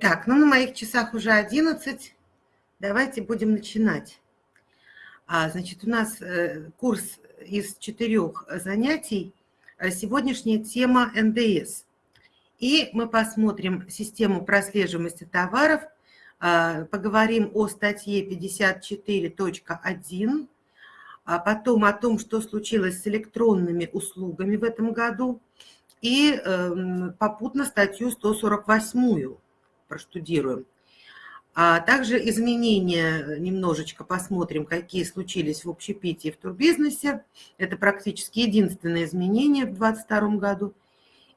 Так, ну на моих часах уже 11. Давайте будем начинать. А, значит, у нас э, курс из четырех занятий. А сегодняшняя тема НДС. И мы посмотрим систему прослеживаемости товаров, а, поговорим о статье 54.1, а потом о том, что случилось с электронными услугами в этом году, и эм, попутно статью 148 проштудируем. А также изменения немножечко посмотрим, какие случились в общепите и в турбизнесе. Это практически единственное изменение в 2022 году.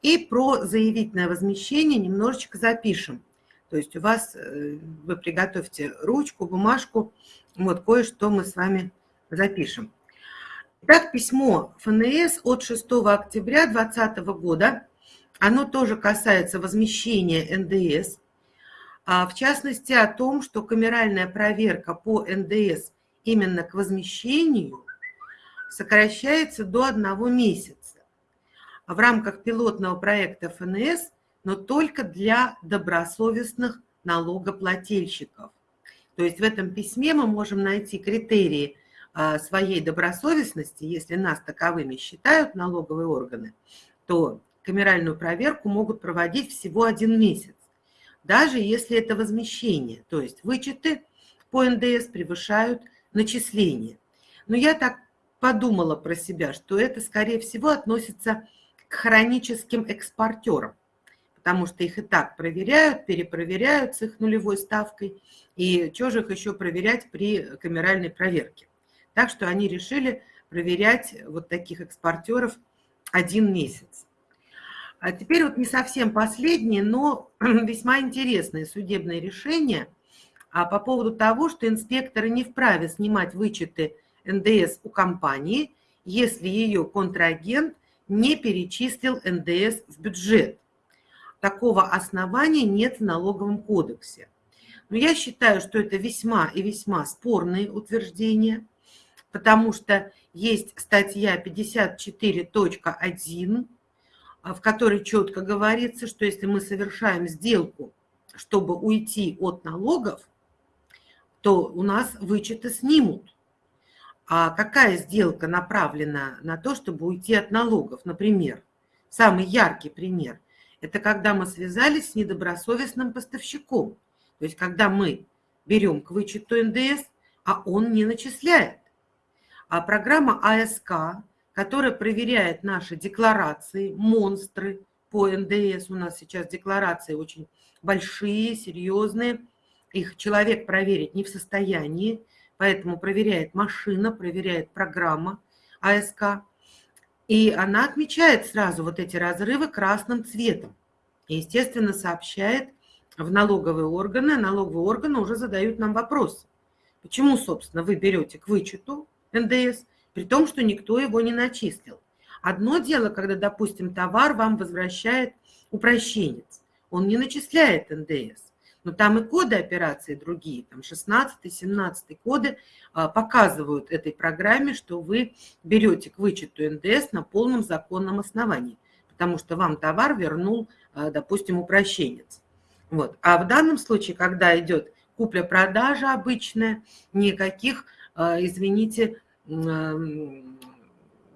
И про заявительное возмещение немножечко запишем. То есть у вас, э, вы приготовьте ручку, бумажку, вот кое-что мы с вами запишем. Итак, письмо ФНС от 6 октября 2020 года. Оно тоже касается возмещения НДС в частности о том, что камеральная проверка по НДС именно к возмещению сокращается до одного месяца в рамках пилотного проекта ФНС, но только для добросовестных налогоплательщиков. То есть в этом письме мы можем найти критерии а, своей добросовестности, если нас таковыми считают налоговые органы, то камеральную проверку могут проводить всего один месяц даже если это возмещение, то есть вычеты по НДС превышают начисления. Но я так подумала про себя, что это, скорее всего, относится к хроническим экспортерам, потому что их и так проверяют, перепроверяют с их нулевой ставкой, и что же их еще проверять при камеральной проверке. Так что они решили проверять вот таких экспортеров один месяц. А теперь вот не совсем последнее, но весьма интересное судебное решение а по поводу того, что инспекторы не вправе снимать вычеты НДС у компании, если ее контрагент не перечислил НДС в бюджет. Такого основания нет в налоговом кодексе. Но я считаю, что это весьма и весьма спорные утверждения, потому что есть статья 54.1 а, в которой четко говорится, что если мы совершаем сделку, чтобы уйти от налогов, то у нас вычеты снимут. А какая сделка направлена на то, чтобы уйти от налогов? Например, самый яркий пример – это когда мы связались с недобросовестным поставщиком. То есть когда мы берем к вычету НДС, а он не начисляет. А программа АСК которая проверяет наши декларации, монстры по НДС. У нас сейчас декларации очень большие, серьезные. Их человек проверить не в состоянии, поэтому проверяет машина, проверяет программа АСК. И она отмечает сразу вот эти разрывы красным цветом. И, естественно, сообщает в налоговые органы. Налоговые органы уже задают нам вопрос. Почему, собственно, вы берете к вычету НДС – при том, что никто его не начислил. Одно дело, когда, допустим, товар вам возвращает упрощенец, он не начисляет НДС, но там и коды операции другие, там 16-17 коды а, показывают этой программе, что вы берете к вычету НДС на полном законном основании, потому что вам товар вернул, а, допустим, упрощенец. Вот. А в данном случае, когда идет купля-продажа обычная, никаких, а, извините,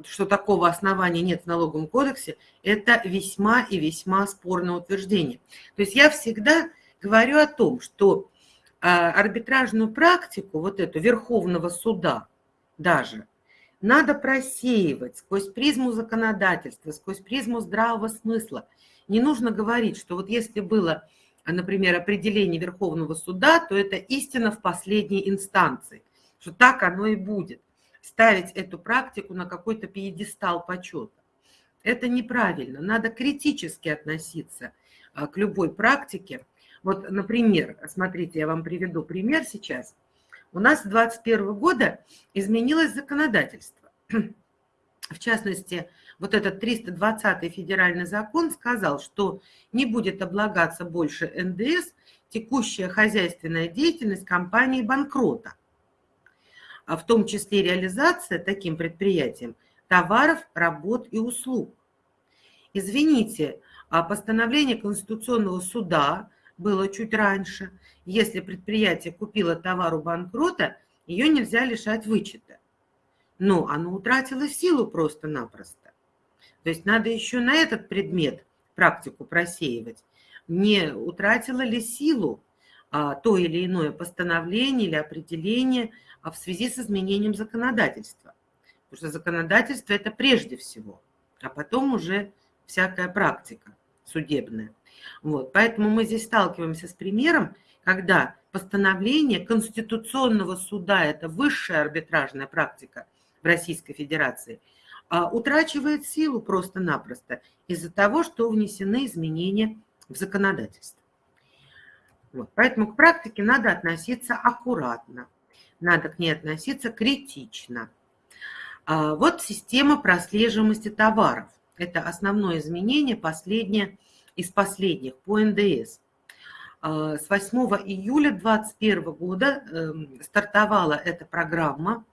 что такого основания нет в налоговом кодексе, это весьма и весьма спорное утверждение. То есть я всегда говорю о том, что а, арбитражную практику, вот эту Верховного суда даже, надо просеивать сквозь призму законодательства, сквозь призму здравого смысла. Не нужно говорить, что вот если было, например, определение Верховного суда, то это истина в последней инстанции, что так оно и будет ставить эту практику на какой-то пьедестал почета. Это неправильно. Надо критически относиться а, к любой практике. Вот, например, смотрите, я вам приведу пример сейчас. У нас с 2021 года изменилось законодательство. В частности, вот этот 320 федеральный закон сказал, что не будет облагаться больше НДС текущая хозяйственная деятельность компании банкрота а в том числе реализация таким предприятием товаров, работ и услуг. Извините, а постановление Конституционного суда было чуть раньше. Если предприятие купило товар у банкрота, ее нельзя лишать вычета. Но оно утратило силу просто-напросто. То есть надо еще на этот предмет практику просеивать. Не утратило ли силу то или иное постановление или определение а в связи с изменением законодательства. Потому что законодательство – это прежде всего, а потом уже всякая практика судебная. Вот. Поэтому мы здесь сталкиваемся с примером, когда постановление Конституционного суда, это высшая арбитражная практика в Российской Федерации, а, утрачивает силу просто-напросто из-за того, что внесены изменения в законодательство. Вот. Поэтому к практике надо относиться аккуратно, надо к ней относиться критично. А, вот система прослеживаемости товаров. Это основное изменение, последнее из последних по НДС. А, с 8 июля 2021 года эм, стартовала эта программа,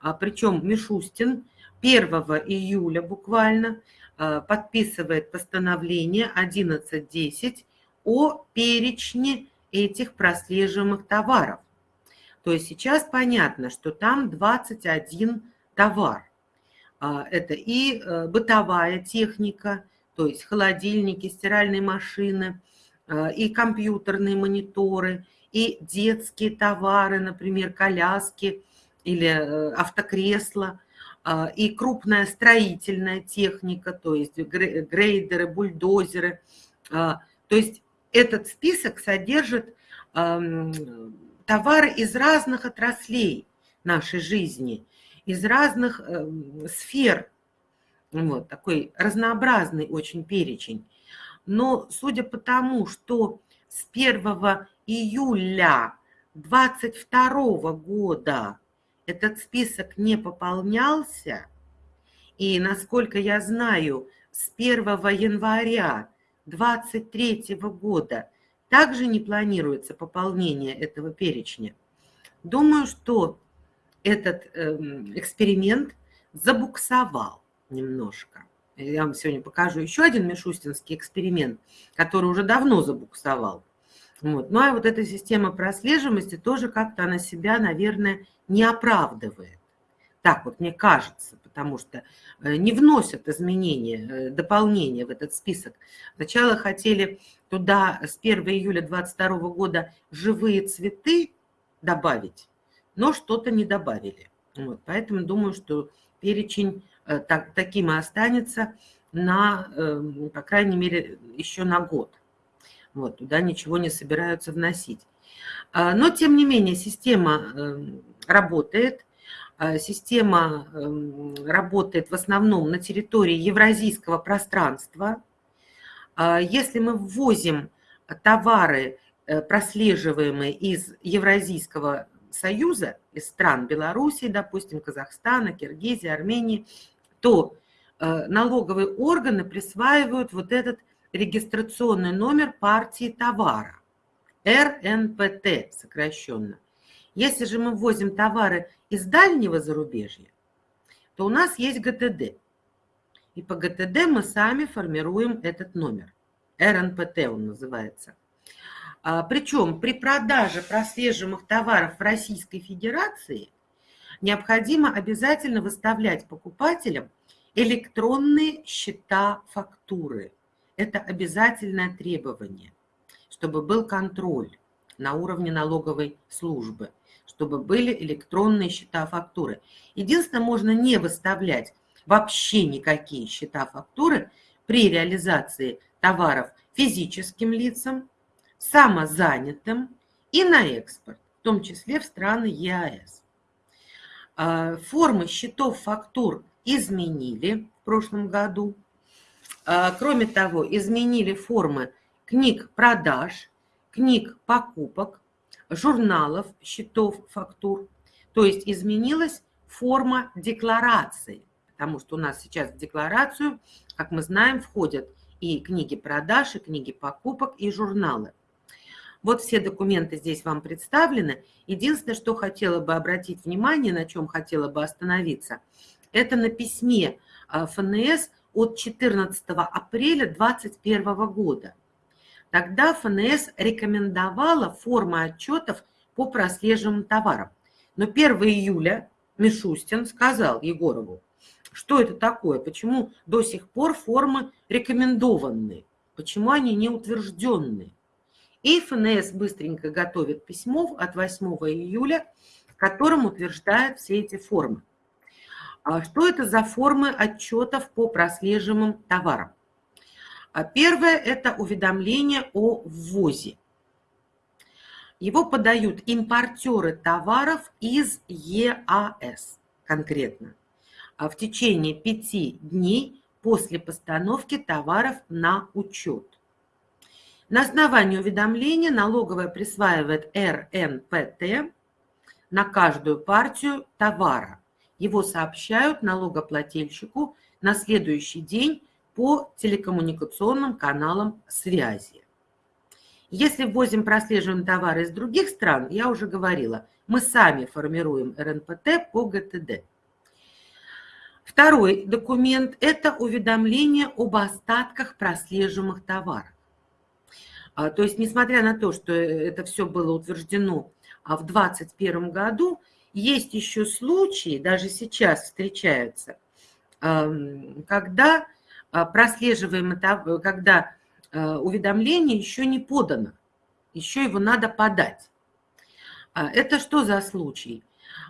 а, причем Мишустин 1 июля буквально а, подписывает постановление 11.10 о перечне этих прослеживаемых товаров. То есть сейчас понятно, что там 21 товар. Это и э, бытовая техника, то есть холодильники, стиральные машины, э, и компьютерные мониторы, и детские товары, например, коляски или э, автокресла, и крупная строительная техника, то есть грейдеры, бульдозеры. То есть этот список содержит эм, товары из разных отраслей нашей жизни, из разных эм, сфер вот, такой разнообразный очень перечень. Но судя по тому, что с 1 июля 2022 года этот список не пополнялся, и, насколько я знаю, с 1 января 2023 года также не планируется пополнение этого перечня. Думаю, что этот эм, эксперимент забуксовал немножко. Я вам сегодня покажу еще один мишустинский эксперимент, который уже давно забуксовал. Вот. Ну а вот эта система прослеживаемости тоже как-то она себя, наверное, не оправдывает. Так вот мне кажется, потому что э, не вносят изменения, э, дополнения в этот список. Сначала хотели туда с 1 июля 2022 года живые цветы добавить, но что-то не добавили. Вот. Поэтому думаю, что перечень Э, так, таким и останется на, эм, по крайней мере, еще на год. Вот, туда ничего не собираются вносить. А, но, тем не менее, система эм, работает. А, система эм, работает в основном на территории евразийского пространства. А, если мы ввозим товары, э, прослеживаемые из Евразийского союза, из стран Белоруссии, допустим, Казахстана, Киргизии, Армении, то э, налоговые органы присваивают вот этот регистрационный номер партии товара, РНПТ сокращенно. Если же мы ввозим товары из дальнего зарубежья, то у нас есть ГТД. И по ГТД мы сами формируем этот номер. РНПТ он называется. А, причем при продаже прослеживаемых товаров в Российской Федерации – необходимо обязательно выставлять покупателям электронные счета фактуры. Это обязательное требование, чтобы был контроль на уровне налоговой службы, чтобы были электронные счета фактуры. Единственное, можно не выставлять вообще никакие счета фактуры при реализации товаров физическим лицам, самозанятым и на экспорт, в том числе в страны ЕАЭС. А, формы счетов фактур изменили в прошлом году. А, кроме того, изменили формы книг продаж, книг покупок, журналов, счетов, фактур. То есть изменилась форма декларации, потому что у нас сейчас в декларацию, как мы знаем, входят и книги продаж, и книги покупок, и журналы. Вот все документы здесь вам представлены. Единственное, что хотела бы обратить внимание, на чем хотела бы остановиться, это на письме а, ФНС от 14 апреля 2021 года. Тогда ФНС рекомендовала формы отчетов по прослеживаемым товарам. Но 1 июля Мишустин сказал Егорову, что это такое, почему до сих пор формы рекомендованные, почему они не утвержденные. И ФНС быстренько готовит письмо от 8 июля, которым утверждает все эти формы. А что это за формы отчетов по прослеживаемым товарам? А первое – это уведомление о ввозе. Его подают импортеры товаров из ЕАС конкретно а в течение пяти дней после постановки товаров на учет. На основании уведомления налоговая присваивает РНПТ на каждую партию товара. Его сообщают налогоплательщику на следующий день по телекоммуникационным каналам связи. Если ввозим прослеживаем товары из других стран, я уже говорила, мы сами формируем РНПТ по ГТД. Второй документ – это уведомление об остатках прослеживаемых товаров. А, то есть, несмотря на то, что это все было утверждено а, в 2021 году, есть еще случаи, даже сейчас встречаются, когда а, прослеживаемое, когда уведомление еще не подано, еще его надо подать. Это что за случай?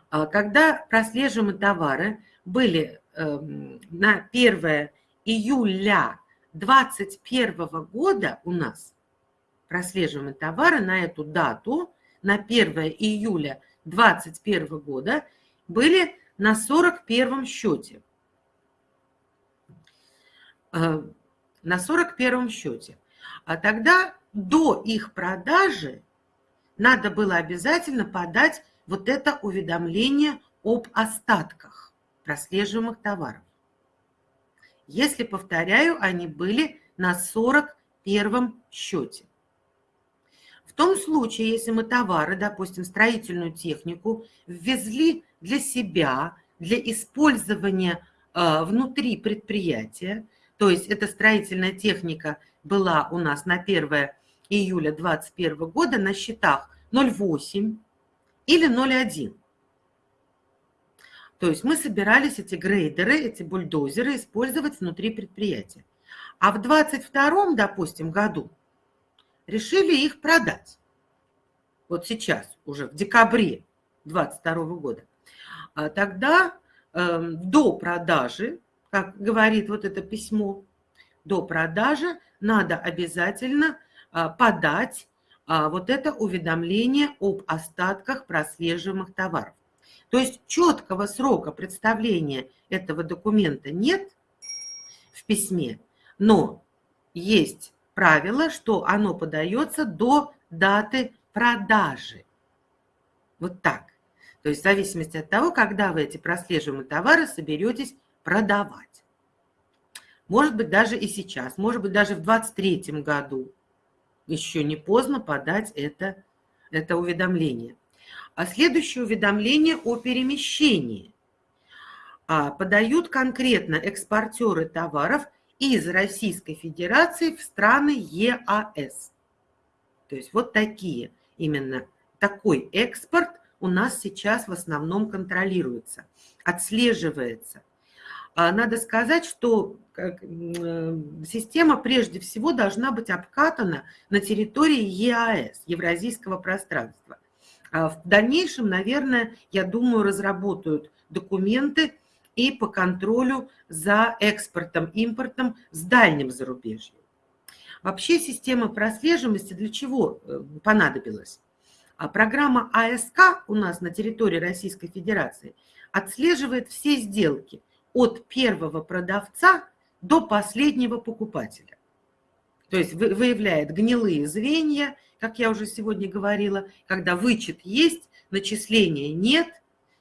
Когда прослеживаемые товары были Эм, на 1 июля 2021 года у нас прослеживаемые товары на эту дату, на 1 июля 2021 года, были на 41 счете. Э, на 41 счете. А тогда до их продажи надо было обязательно подать вот это уведомление об остатках прослеживаемых товаров. Если, повторяю, они были на 41 счете. В том случае, если мы товары, допустим, строительную технику, ввезли для себя, для использования э, внутри предприятия, то есть эта строительная техника была у нас на 1 июля 2021 года на счетах 0,8 или 0,1. То есть мы собирались эти грейдеры, эти бульдозеры использовать внутри предприятия. А в 22 допустим, году решили их продать. Вот сейчас, уже в декабре 22 года. А тогда э, до продажи, как говорит вот это письмо, до продажи надо обязательно э, подать э, вот это уведомление об остатках прослеживаемых товаров. То есть четкого срока представления этого документа нет в письме, но есть правило, что оно подается до даты продажи. Вот так. То есть в зависимости от того, когда вы эти прослеживаемые товары соберетесь продавать. Может быть, даже и сейчас, может быть, даже в 2023 году еще не поздно подать это, это уведомление. А следующее уведомление о перемещении а, подают конкретно экспортеры товаров из Российской Федерации в страны ЕАС. То есть вот такие, именно такой экспорт у нас сейчас в основном контролируется, отслеживается. А, надо сказать, что система прежде всего должна быть обкатана на территории ЕАС, Евразийского пространства. А в дальнейшем, наверное, я думаю, разработают документы и по контролю за экспортом, импортом с дальним зарубежьем. Вообще система прослеживаемости для чего э, понадобилась? А программа АСК у нас на территории Российской Федерации отслеживает все сделки от первого продавца до последнего покупателя. То есть выявляет гнилые звенья, как я уже сегодня говорила, когда вычет есть, начисления нет,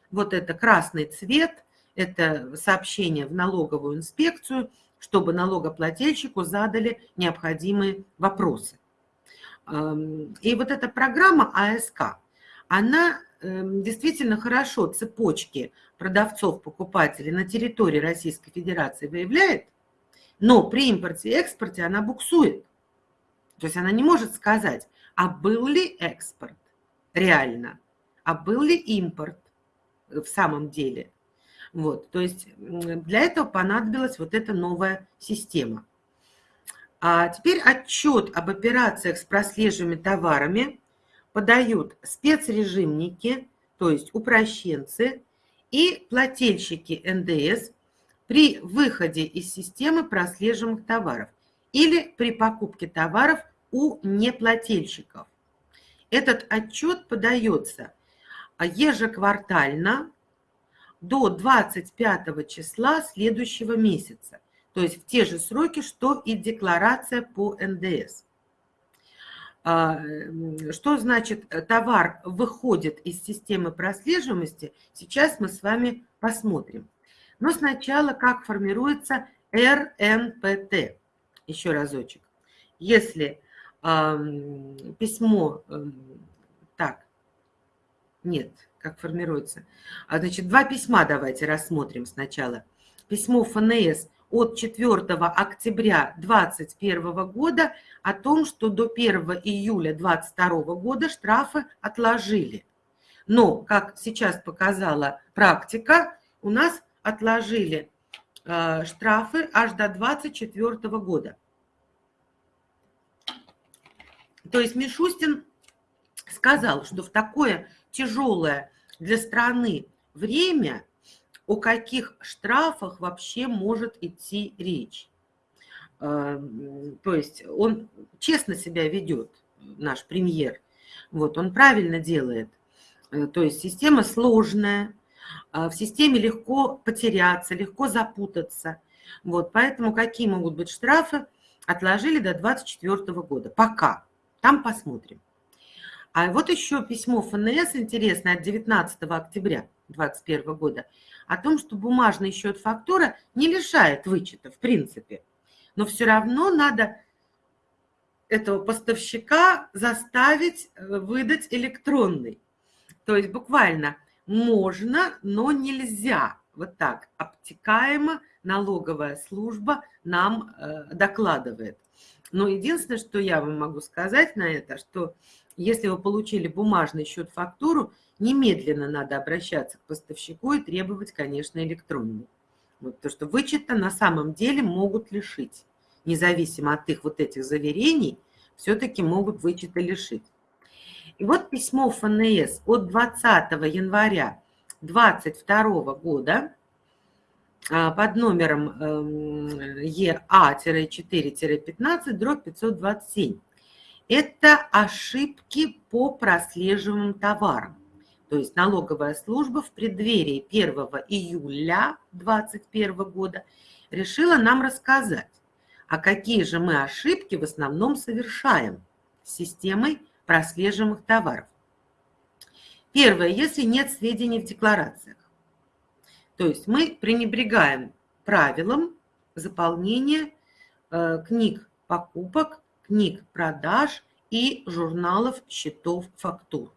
вот это красный цвет, это сообщение в налоговую инспекцию, чтобы налогоплательщику задали необходимые вопросы. И вот эта программа АСК, она эм, действительно хорошо цепочки продавцов-покупателей на территории Российской Федерации выявляет, но при импорте и экспорте она буксует. То есть она не может сказать, а был ли экспорт реально, а был ли импорт в самом деле. Вот, то есть для этого понадобилась вот эта новая система. А теперь отчет об операциях с прослеживаемыми товарами подают спецрежимники, то есть упрощенцы и плательщики НДС при выходе из системы прослеживаемых товаров или при покупке товаров у неплательщиков. Этот отчет подается ежеквартально до 25 числа следующего месяца, то есть в те же сроки, что и декларация по НДС. А, что значит э, товар выходит из системы прослеживаемости, сейчас мы с вами посмотрим. Но сначала как формируется РНПТ. Еще разочек. Если э, письмо, э, так, нет, как формируется. А, значит, два письма давайте рассмотрим сначала. Письмо ФНС от 4 октября 2021 года о том, что до 1 июля 2022 года штрафы отложили. Но, как сейчас показала практика, у нас отложили э, штрафы аж до 2024 года. То есть Мишустин сказал, что в такое тяжелое для страны время о каких штрафах вообще может идти речь. Э, то есть он честно себя ведет, наш премьер. Вот, он правильно делает. Э, то есть система сложная, а в системе легко потеряться, легко запутаться. Вот, поэтому какие могут быть штрафы, отложили до 2024 года. Пока. Там посмотрим. А вот еще письмо ФНС интересное от 19 октября 2021 года о том, что бумажный счет фактура не лишает вычета в принципе. Но все равно надо этого поставщика заставить э, выдать электронный. То есть буквально можно, но нельзя. Вот так обтекаемо налоговая служба нам э, докладывает. Но единственное, что я вам могу сказать на это, что если вы получили бумажный счет-фактуру, немедленно надо обращаться к поставщику и требовать, конечно, электронную. Вот, потому что вычета на самом деле могут лишить. Независимо от их вот этих заверений, все-таки могут вычета лишить. И вот письмо ФНС от 20 января 2022 года а, под номером эм, ЕА-4-15, дробь 527 это ошибки по прослеживаемым товарам. То есть налоговая служба в преддверии 1 июля 2021 года решила нам рассказать, а какие же мы ошибки в основном совершаем с системой прослеживаемых товаров. Первое, если нет сведений в декларациях. То есть мы пренебрегаем правилам заполнения э, книг покупок книг продаж и журналов счетов фактур.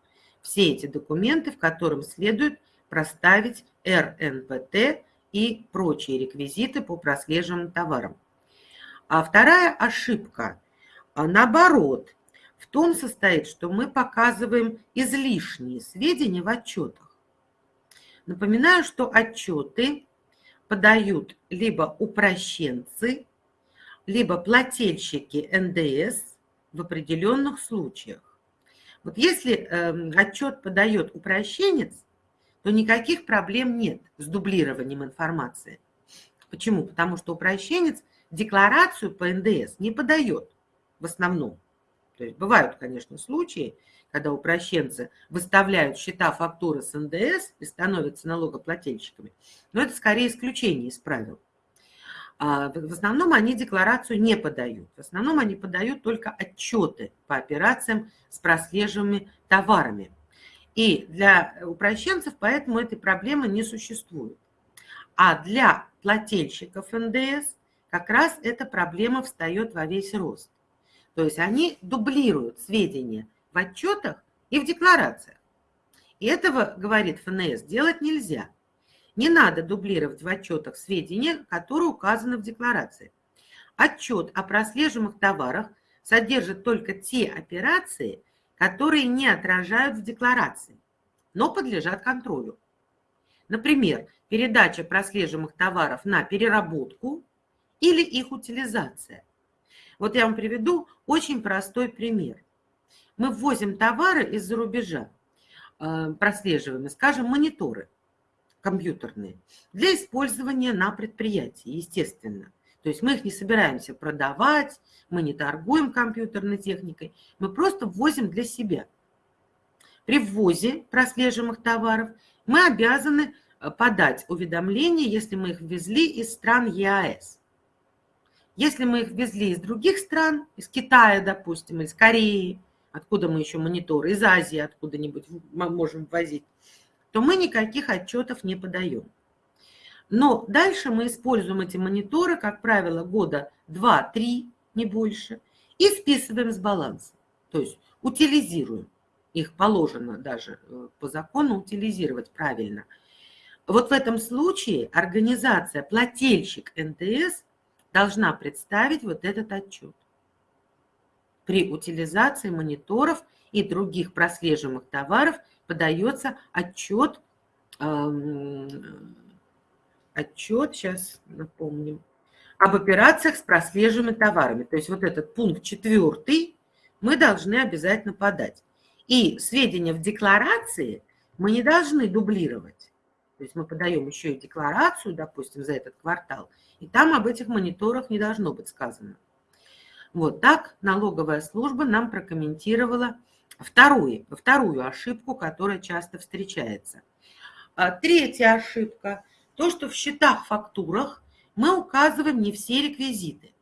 Все эти документы, в котором следует проставить РНПТ и прочие реквизиты по прослеживаемым товарам. А вторая ошибка, а наоборот, в том состоит, что мы показываем излишние сведения в отчетах. Напоминаю, что отчеты подают либо упрощенцы, либо плательщики НДС в определенных случаях. Вот если э, отчет подает упрощенец, то никаких проблем нет с дублированием информации. Почему? Потому что упрощенец декларацию по НДС не подает в основном. То есть бывают, конечно, случаи, когда упрощенцы выставляют счета фактуры с НДС и становятся налогоплательщиками, но это скорее исключение из правил. А, в основном они декларацию не подают. В основном они подают только отчеты по операциям с прослеживаемыми товарами. И для упрощенцев поэтому этой проблемы не существует. А для плательщиков НДС как раз эта проблема встает во весь рост. То есть они дублируют сведения в отчетах и в декларациях. И этого, говорит ФНС, делать нельзя. Не надо дублировать в отчетах сведения, которые указаны в декларации. Отчет о прослеживаемых товарах содержит только те операции, которые не отражают в декларации, но подлежат контролю. Например, передача прослеживаемых товаров на переработку или их утилизация. Вот я вам приведу очень простой пример. Мы ввозим товары из-за рубежа, э, прослеживаемые, скажем, мониторы компьютерные, для использования на предприятии, естественно. То есть мы их не собираемся продавать, мы не торгуем компьютерной техникой, мы просто ввозим для себя. При ввозе прослеживаемых товаров мы обязаны э, подать уведомление, если мы их ввезли из стран ЕАЭС. Если мы их ввезли из других стран, из Китая, допустим, из Кореи, откуда мы еще мониторы, из Азии откуда-нибудь можем ввозить, то мы никаких отчетов не подаем. Но дальше мы используем эти мониторы, как правило, года 2-3, не больше, и списываем с баланса. То есть утилизируем. Их положено даже э, по закону утилизировать правильно. Вот в этом случае организация, плательщик НТС должна представить вот этот отчет. При утилизации мониторов и других прослеживаемых товаров подается отчет, отчет, сейчас напомним, об операциях с прослеживаемыми товарами. То есть вот этот пункт четвертый мы должны обязательно подать. И сведения в декларации мы не должны дублировать. То есть мы подаем еще и декларацию, допустим, за этот квартал, и там об этих мониторах не должно быть сказано. Вот так налоговая служба нам прокомментировала вторую, вторую ошибку, которая часто встречается. А третья ошибка – то, что в счетах-фактурах мы указываем не все реквизиты.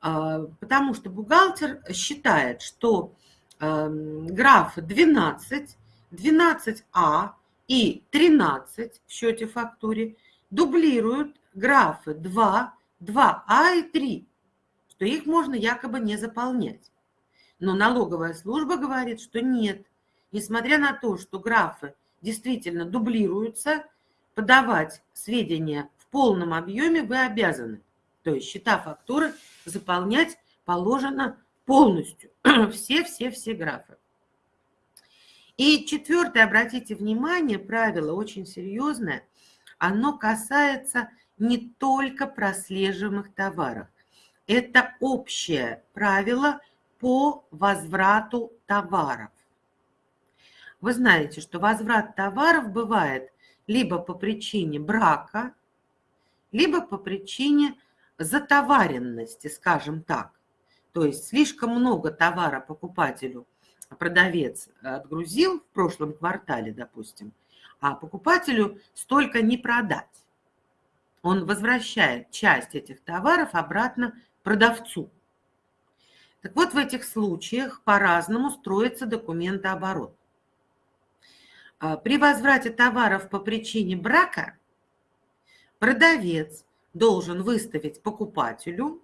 А, потому что бухгалтер считает, что эм, графы 12, 12А и 13 в счете фактуре дублируют графы 2, 2А и 3 что их можно якобы не заполнять. Но налоговая служба говорит, что нет. Несмотря на то, что графы действительно дублируются, подавать сведения в полном объеме вы обязаны. То есть счета фактуры заполнять положено полностью. Все-все-все графы. И четвертое, обратите внимание, правило очень серьезное, оно касается не только прослеживаемых товаров. Это общее правило по возврату товаров. Вы знаете, что возврат товаров бывает либо по причине брака, либо по причине затоваренности, скажем так. То есть слишком много товара покупателю продавец отгрузил в прошлом квартале, допустим, а покупателю столько не продать. Он возвращает часть этих товаров обратно продавцу. Так вот, в этих случаях по-разному строится документооборот. А, при возврате товаров по причине брака продавец должен выставить покупателю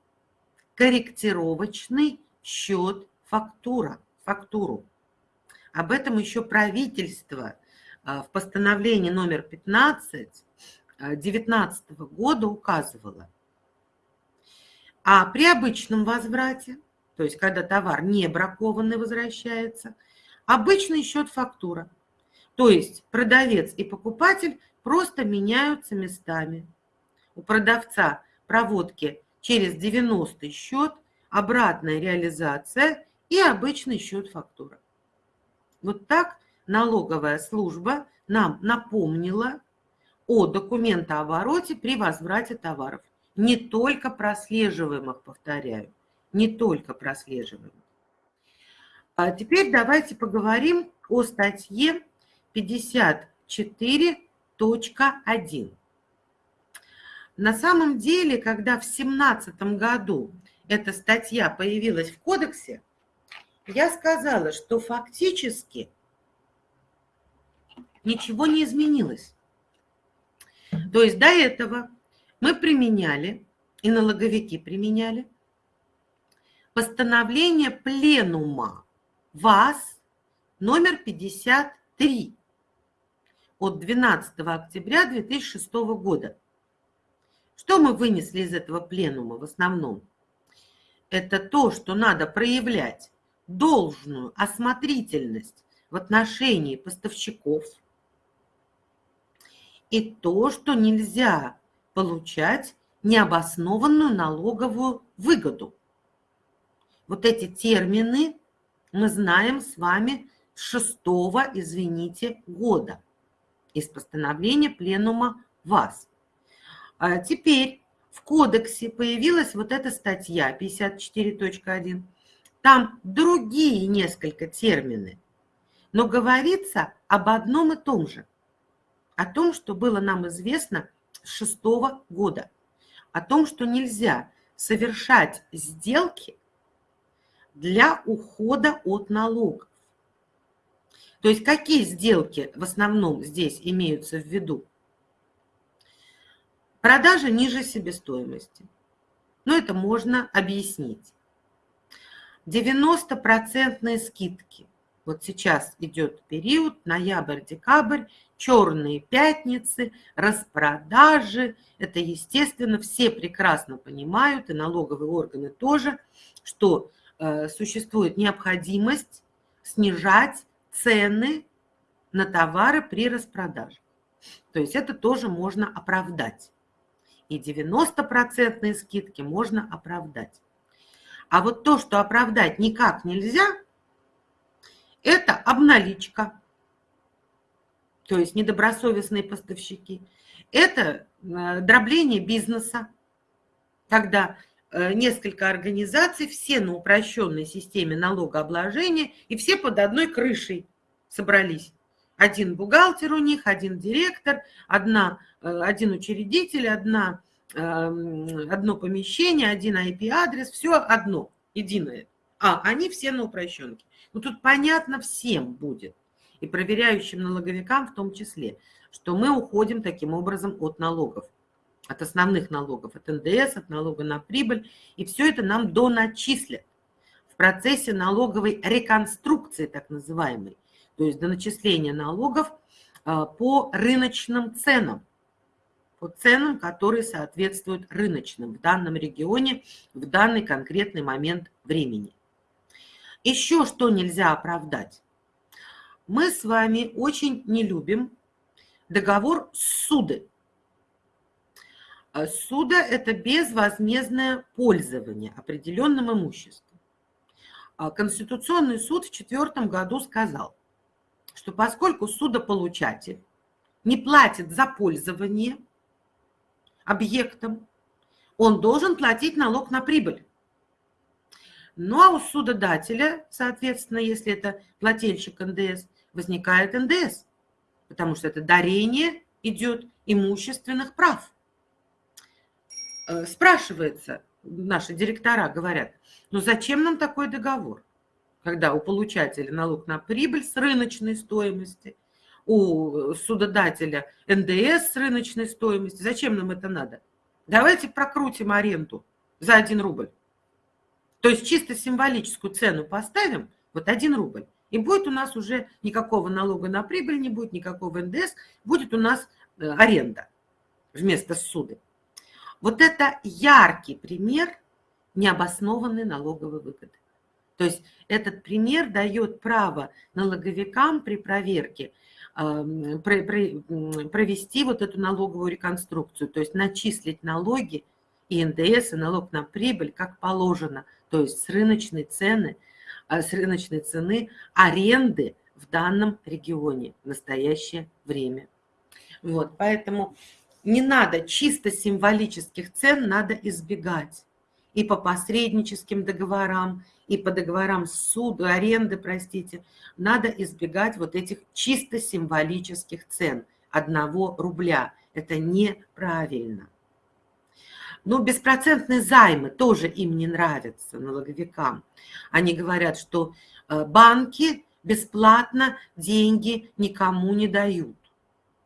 корректировочный счет фактура, фактуру. Об этом еще правительство а, в постановлении номер 15 2019 а, года указывало – а при обычном возврате, то есть когда товар не бракованный возвращается, обычный счет фактура. То есть продавец и покупатель просто меняются местами. У продавца проводки через 90 счет, обратная реализация и обычный счет фактура. Вот так налоговая служба нам напомнила о документообороте при возврате товаров не только прослеживаемых, повторяю, не только прослеживаемых. А теперь давайте поговорим о статье 54.1. На самом деле, когда в 2017 году эта статья появилась в кодексе, я сказала, что фактически ничего не изменилось. То есть до этого мы применяли, и налоговики применяли, постановление Пленума ВАЗ номер 53 от 12 октября 2006 года. Что мы вынесли из этого пленума в основном? это то, что надо проявлять должную осмотрительность в отношении поставщиков, и то, что нельзя получать необоснованную налоговую выгоду. Вот эти термины мы знаем с вами с шестого, извините, года из постановления Пленума ВАЗ. А теперь в кодексе появилась вот эта статья 54.1. Там другие несколько термины, но говорится об одном и том же. О том, что было нам известно с шестого года. О том, что нельзя совершать сделки для ухода от налогов. То есть какие сделки в основном здесь имеются в виду? Продажа ниже себестоимости. Но это можно объяснить. 90% скидки. Вот сейчас идет период, ноябрь-декабрь, черные пятницы, распродажи. Это, естественно, все прекрасно понимают, и налоговые органы тоже, что существует необходимость снижать цены на товары при распродаже. То есть это тоже можно оправдать. И 90% скидки можно оправдать. А вот то, что оправдать никак нельзя, это обналичка, то есть недобросовестные поставщики. Это э, дробление бизнеса, когда э, несколько организаций, все на упрощенной системе налогообложения, и все под одной крышей собрались. Один бухгалтер у них, один директор, одна, э, один учредитель, одна, эм, одно помещение, один IP-адрес, все одно, единое. А, они все на упрощенке. Ну, тут понятно всем будет, и проверяющим налоговикам в том числе, что мы уходим таким образом от налогов, от основных налогов, от НДС, от налога на прибыль, и все это нам доначислят в процессе налоговой реконструкции, так называемой то есть до начисления налогов а, по рыночным ценам, по ценам, которые соответствуют рыночным в данном регионе в данный конкретный момент времени. Еще что нельзя оправдать. Мы с вами очень не любим договор суды. А, суда – это безвозмездное пользование определенным имуществом. А Конституционный суд в четвертом году сказал, что поскольку судополучатель не платит за пользование объектом, он должен платить налог на прибыль. Ну а у судодателя, соответственно, если это плательщик НДС, возникает НДС, потому что это дарение идет имущественных прав. Э, спрашивается, наши директора говорят, ну зачем нам такой договор? когда у получателя налог на прибыль с рыночной стоимости, у судодателя НДС с рыночной стоимости. Зачем нам это надо? Давайте прокрутим аренду за 1 рубль. То есть чисто символическую цену поставим, вот 1 рубль. И будет у нас уже никакого налога на прибыль, не будет никакого НДС, будет у нас э, аренда вместо суды. Вот это яркий пример необоснованной налоговой выгоды. То есть этот пример дает право налоговикам при проверке провести вот эту налоговую реконструкцию, то есть начислить налоги и НДС, и налог на прибыль, как положено, то есть с рыночной цены, а, с рыночной цены аренды в данном регионе в настоящее время. Вот, поэтому не надо чисто символических цен, надо избегать и по посредническим договорам, и по договорам суда, аренды, простите, надо избегать вот этих чисто символических цен одного рубля. Это неправильно. Но беспроцентные займы тоже им не нравятся, налоговикам. Они говорят, что э, банки бесплатно деньги никому не дают.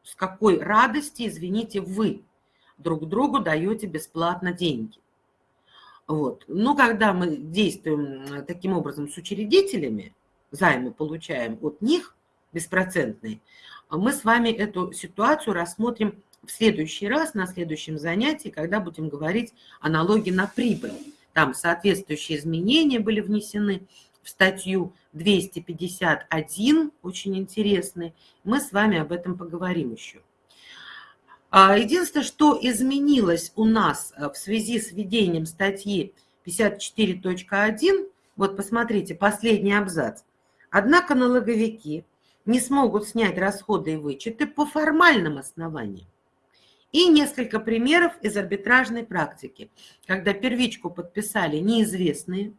С какой радости, извините, вы друг другу даете бесплатно деньги? Вот. Но когда мы действуем таким образом с учредителями, займы получаем от них беспроцентные, мы с вами эту ситуацию рассмотрим в следующий раз, на следующем занятии, когда будем говорить о налоге на прибыль. там соответствующие изменения были внесены в статью 251, очень интересный. Мы с вами об этом поговорим еще. А, единственное, что изменилось у нас э, в связи с введением статьи 54.1, вот посмотрите, последний абзац. Однако налоговики не смогут снять расходы и вычеты по формальным основаниям. И несколько примеров из арбитражной практики, когда первичку подписали неизвестные,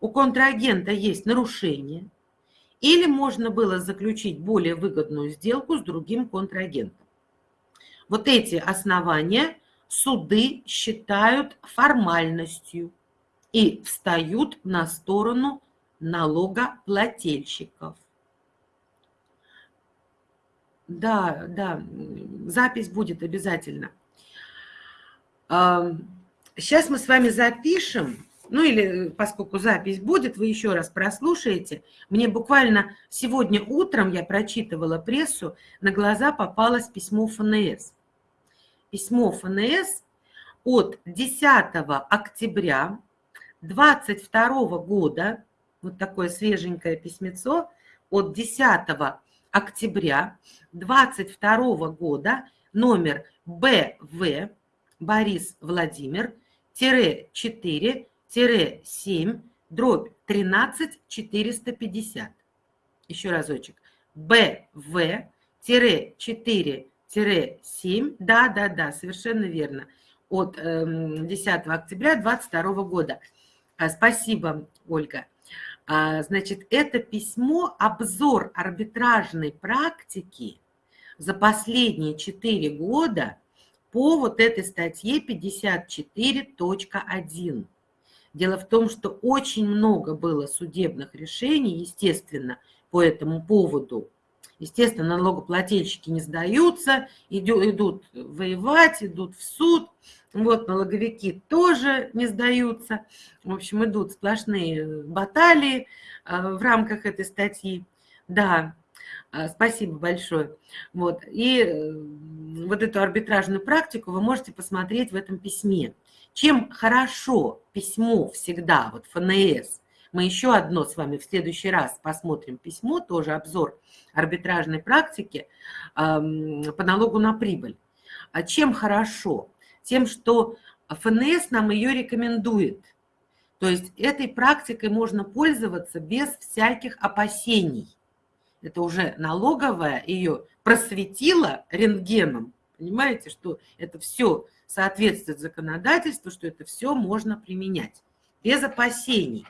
у контрагента есть нарушение, или можно было заключить более выгодную сделку с другим контрагентом. Вот эти основания суды считают формальностью и встают на сторону налогоплательщиков. Да, да, запись будет обязательно. Сейчас мы с вами запишем, ну или поскольку запись будет, вы еще раз прослушаете. Мне буквально сегодня утром я прочитывала прессу, на глаза попалось письмо ФНС письмо ФНС от 10 октября 2022 года, вот такое свеженькое письмецо, от 10 октября 2022 года, номер БВ, Борис Владимир, тире 4, тире 7, дробь 13 450. Еще разочек. БВ, тире 4, 7, да, да, да, совершенно верно, от 10 эм, октября 2022 года. А, спасибо, Ольга. А, значит, это письмо обзор арбитражной практики за последние 4 года по вот этой статье 54.1. Дело в том, что очень много было судебных решений, естественно, по этому поводу. Естественно, налогоплательщики не сдаются, идут воевать, идут в суд. Вот налоговики тоже не сдаются. В общем, идут сплошные баталии а, в рамках этой статьи. Да, а, спасибо большое. Вот. И э, вот эту арбитражную практику вы можете посмотреть в этом письме. Чем хорошо письмо всегда, вот ФНС, мы еще одно с вами в следующий раз посмотрим письмо, тоже обзор арбитражной практики по налогу на прибыль. А чем хорошо? Тем, что ФНС нам ее рекомендует. То есть этой практикой можно пользоваться без всяких опасений. Это уже налоговая ее просветила рентгеном. Понимаете, что это все соответствует законодательству, что это все можно применять без опасений.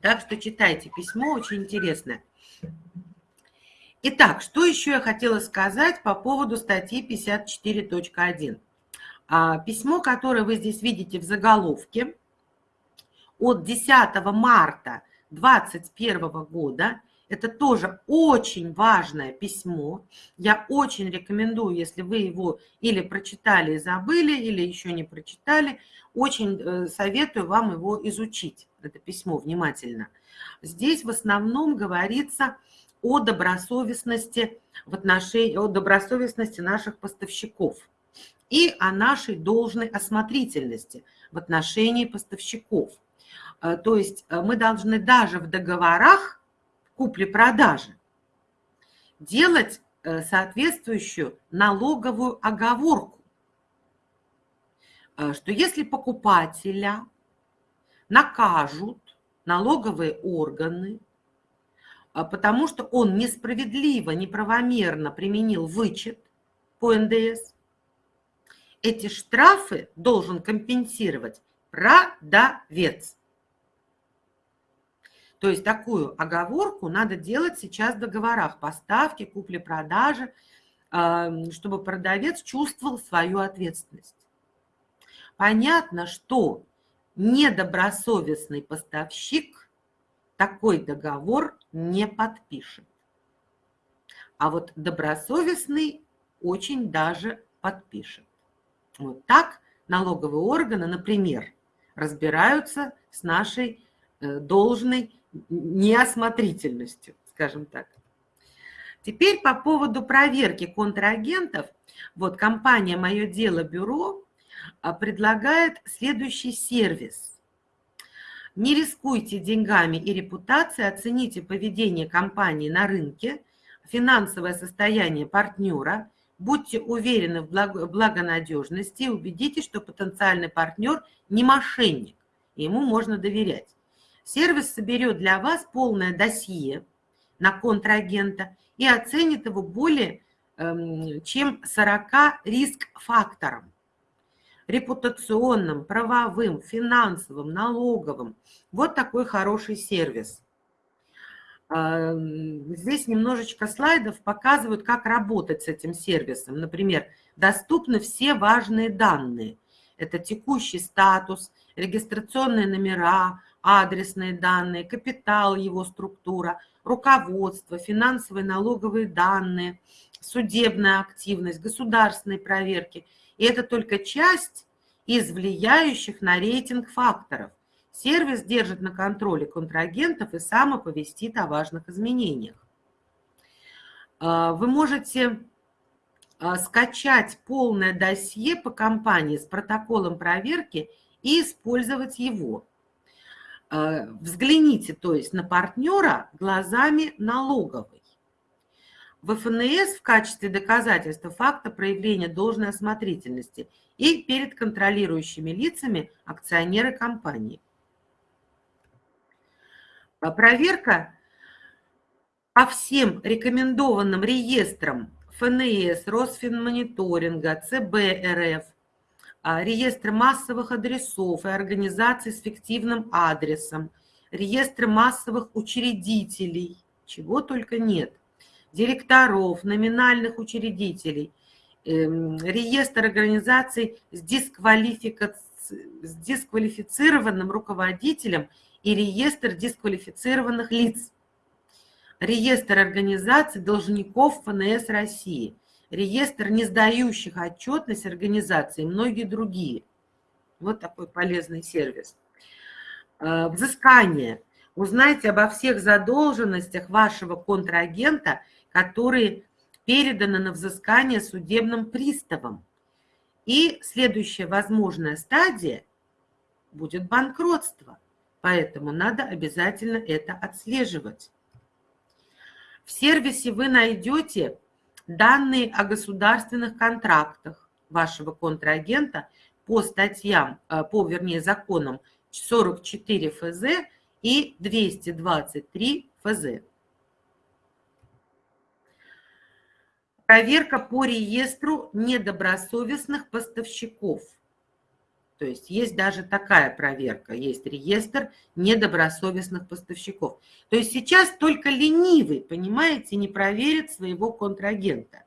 Так что читайте письмо, очень интересное. Итак, что еще я хотела сказать по поводу статьи 54.1. А, письмо, которое вы здесь видите в заголовке, от 10 марта 2021 года, это тоже очень важное письмо. Я очень рекомендую, если вы его или прочитали и забыли, или еще не прочитали, очень э, советую вам его изучить, это письмо, внимательно. Здесь в основном говорится о добросовестности в отношении, о добросовестности наших поставщиков и о нашей должной осмотрительности в отношении поставщиков. Э, то есть э, мы должны даже в договорах купли-продажи делать соответствующую налоговую оговорку Э, что если покупателя накажут налоговые органы, э, потому что он несправедливо, неправомерно применил вычет по НДС, эти штрафы должен компенсировать продавец. То есть такую оговорку надо делать сейчас в договорах поставки, купли-продажи, э, чтобы продавец чувствовал свою ответственность. Понятно, что недобросовестный поставщик такой договор не подпишет. А вот добросовестный очень даже подпишет. Вот так налоговые органы, например, разбираются с нашей э, должной неосмотрительностью, скажем так. Теперь по поводу проверки контрагентов. Вот компания «Мое дело бюро» предлагает следующий сервис. Не рискуйте деньгами и репутацией, оцените поведение компании на рынке, финансовое состояние партнера, будьте уверены в благонадежности и убедитесь, что потенциальный партнер не мошенник, ему можно доверять. Сервис соберет для вас полное досье на контрагента и оценит его более эм, чем 40 риск-факторам репутационным, правовым, финансовым, налоговым. Вот такой хороший сервис. А, здесь немножечко слайдов показывают, как работать с этим сервисом. Например, доступны все важные данные. Это текущий статус, регистрационные номера, адресные данные, капитал, его структура, руководство, финансовые налоговые данные, судебная активность, государственные проверки – и это только часть из влияющих на рейтинг факторов. Сервис держит на контроле контрагентов и сам оповестит о важных изменениях. А, вы можете скачать полное досье по компании с протоколом проверки и использовать его. А, взгляните, то есть, на партнера глазами налоговой в ФНС в качестве доказательства факта проявления должной осмотрительности и перед контролирующими лицами акционеры компании. А проверка по всем рекомендованным реестрам ФНС, Росфинмониторинга, ЦБ РФ, а, реестры массовых адресов и организаций с фиктивным адресом, реестры массовых учредителей, чего только нет – директоров, номинальных учредителей, эм, реестр организаций с, дисквалифика... с дисквалифицированным руководителем и реестр дисквалифицированных лиц, реестр организаций должников ФНС России, реестр не сдающих отчетность организаций и многие другие. Вот такой полезный сервис. Э, взыскание. Узнайте обо всех задолженностях вашего контрагента – которые переданы на взыскание судебным приставом. И следующая возможная стадия будет банкротство. Поэтому надо обязательно это отслеживать. В сервисе вы найдете данные о государственных контрактах вашего контрагента по статьям, э, по, вернее, законам 44 ФЗ и 223 ФЗ. Проверка по реестру недобросовестных поставщиков. То есть есть даже такая проверка, есть реестр недобросовестных поставщиков. То есть сейчас только ленивый, понимаете, не проверит своего контрагента.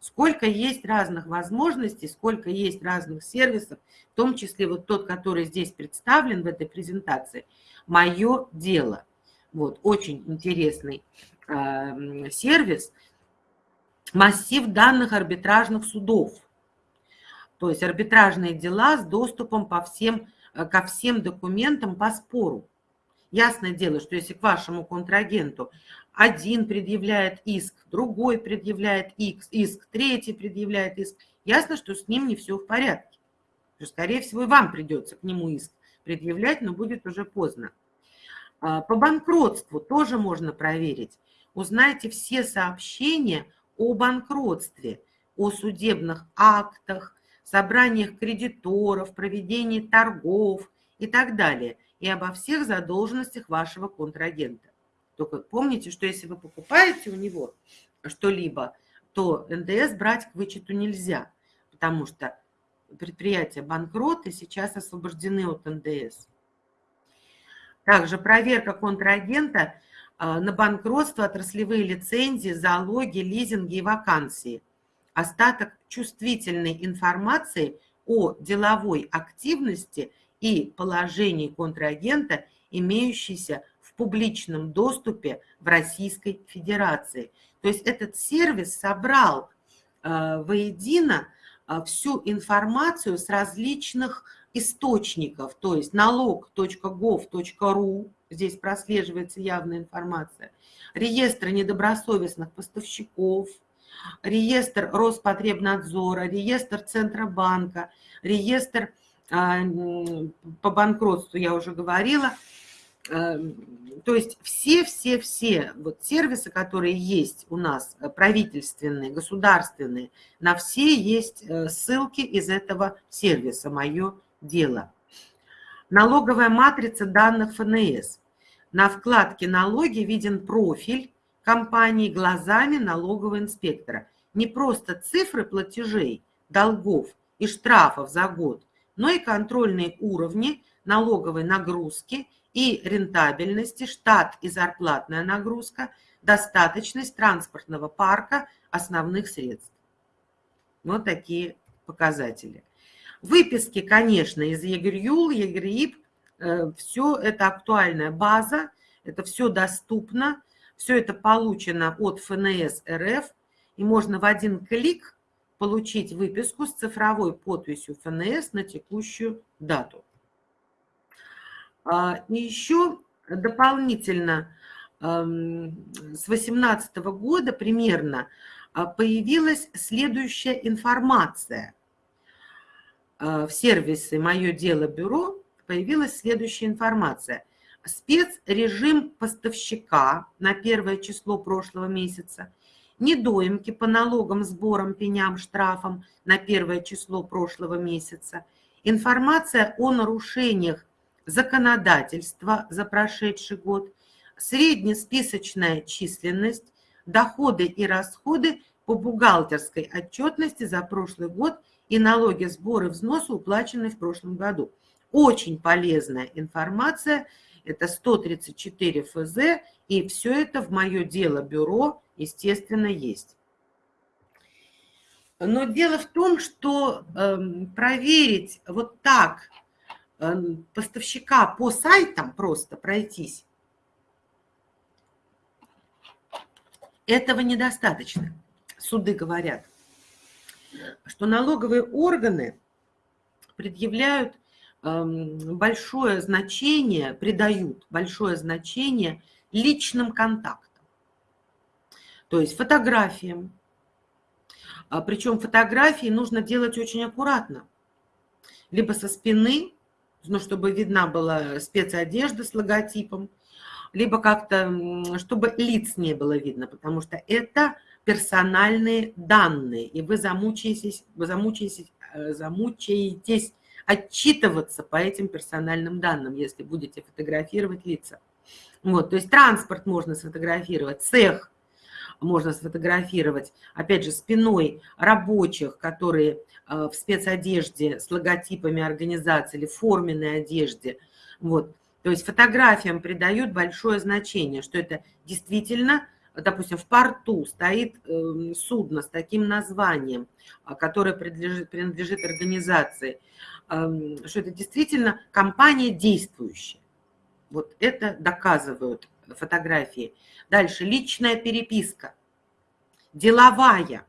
Сколько есть разных возможностей, сколько есть разных сервисов, в том числе вот тот, который здесь представлен в этой презентации, мое дело. Вот, очень интересный э, сервис – массив данных арбитражных судов. То есть арбитражные дела с доступом по всем, э, ко всем документам по спору. Ясное дело, что если к вашему контрагенту один предъявляет иск, другой предъявляет иск, третий предъявляет иск, ясно, что с ним не все в порядке. Скорее всего, и вам придется к нему иск предъявлять, но будет уже поздно. А, по банкротству тоже можно проверить. Узнайте все сообщения о банкротстве, о судебных актах, собраниях кредиторов, проведении торгов и так далее, и обо всех задолженностях вашего контрагента. Только помните, что если вы покупаете у него что-либо, то НДС брать к вычету нельзя, потому что предприятия банкроты сейчас освобождены от НДС. Также проверка контрагента а, на банкротство, отраслевые лицензии, залоги, лизинги и вакансии. Остаток чувствительной информации о деловой активности и положении контрагента, имеющейся в публичном доступе в Российской Федерации. То есть этот сервис собрал э, воедино э, всю информацию с различных источников, то есть налог.gov.ru, здесь прослеживается явная информация, реестры недобросовестных поставщиков, реестр Роспотребнадзора, реестр Центробанка, реестр а, по банкротству, я уже говорила. Эм, то есть все-все-все вот сервисы, которые есть у нас, э, правительственные, государственные, на все есть э, ссылки из этого сервиса «Мое дело». Налоговая матрица данных ФНС. На вкладке «Налоги» виден профиль компании глазами налогового инспектора. Не просто цифры платежей, долгов и штрафов за год, но и контрольные уровни налоговой нагрузки и рентабельности, штат и зарплатная нагрузка, достаточность транспортного парка основных средств. Вот такие показатели. Выписки, конечно, из ЕГРЮЛ, ЕГРИП, э, все это актуальная база, это все доступно, все это получено от ФНС РФ, и можно в один клик получить выписку с цифровой подписью ФНС на текущую дату. А, и еще дополнительно с 2018 года примерно а, появилась следующая информация. А, в сервисе «Мое дело бюро» появилась следующая информация спецрежим поставщика на первое число прошлого месяца, недоимки по налогам, сборам, пеням, штрафам на первое число прошлого месяца, информация о нарушениях законодательства за прошедший год, среднесписочная численность, доходы и расходы по бухгалтерской отчетности за прошлый год и налоги, сборы, взносы, уплаченные в прошлом году. Очень полезная информация – это 134 ФЗ, и все это в мое дело бюро, естественно, есть. Но дело в том, что э, проверить вот так э, поставщика по сайтам просто пройтись, этого недостаточно. Суды говорят, что налоговые органы предъявляют Эм, большое значение, придают большое значение личным контактам. То есть фотографиям. А, Причем фотографии нужно делать очень аккуратно. Либо со спины, ну, чтобы видна была спецодежда с логотипом, либо как-то, чтобы лиц не было видно, потому что это персональные данные, и вы замучаетесь, вы замучаетесь, э, замучаетесь отчитываться по этим персональным данным, если будете фотографировать лица. Вот, то есть транспорт можно сфотографировать, цех можно сфотографировать, опять же, спиной рабочих, которые э, в спецодежде с логотипами организации или форменной одежде. Вот. То есть фотографиям придают большое значение, что это действительно допустим, в порту стоит эм, судно с таким названием, а, которое принадлежит, принадлежит организации, что это действительно компания действующая. Вот это доказывают фотографии. Дальше личная переписка, деловая.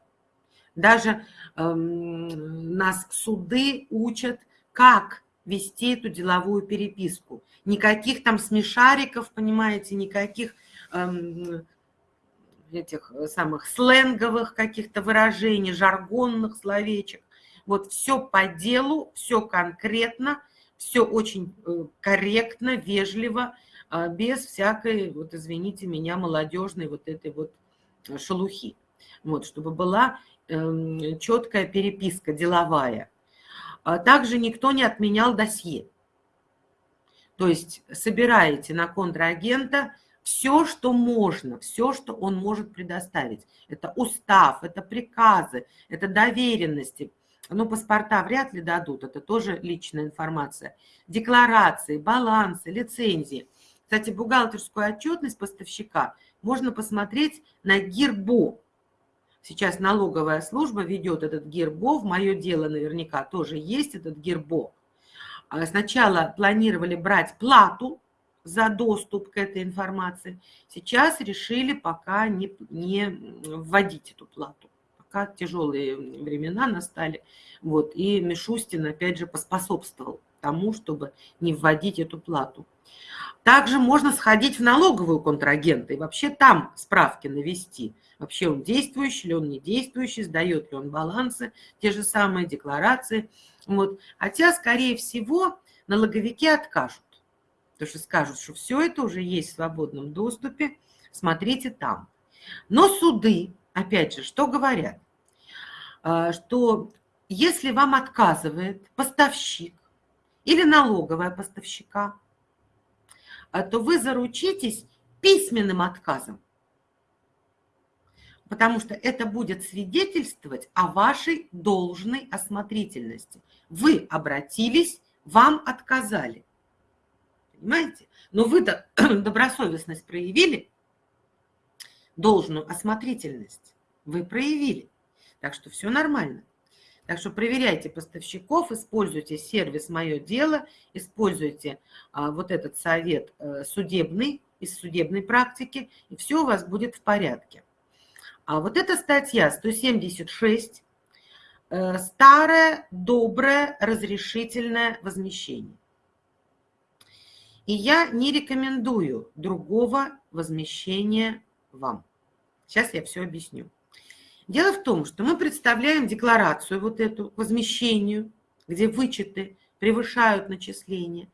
Даже эм, нас суды учат, как вести эту деловую переписку. Никаких там смешариков, понимаете, никаких эм, этих самых сленговых каких-то выражений, жаргонных словечек. Вот все по делу, все конкретно, все очень э, корректно, вежливо, а, без всякой, вот извините меня, молодежной вот этой вот э, шелухи. Вот, чтобы была эм, четкая переписка деловая. А также никто не отменял досье. То есть собираете на контрагента все, что можно, все, что он может предоставить. Это устав, это приказы, это доверенности. Но паспорта вряд ли дадут, это тоже личная информация. Декларации, балансы, лицензии. Кстати, бухгалтерскую отчетность поставщика можно посмотреть на ГИРБО. Сейчас налоговая служба ведет этот ГИРБО, в мое дело наверняка тоже есть этот ГИРБО. А сначала планировали брать плату за доступ к этой информации. Сейчас решили пока не, не вводить эту плату. Пока тяжелые времена настали. Вот, и Мишустин, опять же, поспособствовал тому, чтобы не вводить эту плату. Также можно сходить в налоговую контрагента и вообще там справки навести. Вообще он действующий или он не действующий, сдает ли он балансы, те же самые декларации. Вот. Хотя, скорее всего, налоговики откажут. Потому что скажут, что все это уже есть в свободном доступе, смотрите там. Но суды, опять же, что говорят? А, что если вам отказывает поставщик или налоговая поставщика, а, то вы заручитесь письменным отказом, потому что это будет свидетельствовать о вашей должной осмотрительности. Вы обратились, вам отказали. Понимаете? Но вы-то добросовестность проявили, должную осмотрительность вы проявили. Так что все нормально. Так что проверяйте поставщиков, используйте сервис «Мое дело», используйте а, вот этот совет а, судебный, из судебной практики, и все у вас будет в порядке. А вот эта статья 176 э, старое, доброе, разрешительное возмещение. И я не рекомендую другого возмещения вам. Сейчас я все объясню. Дело в том, что мы представляем декларацию вот эту возмещению, где вычеты превышают начисления,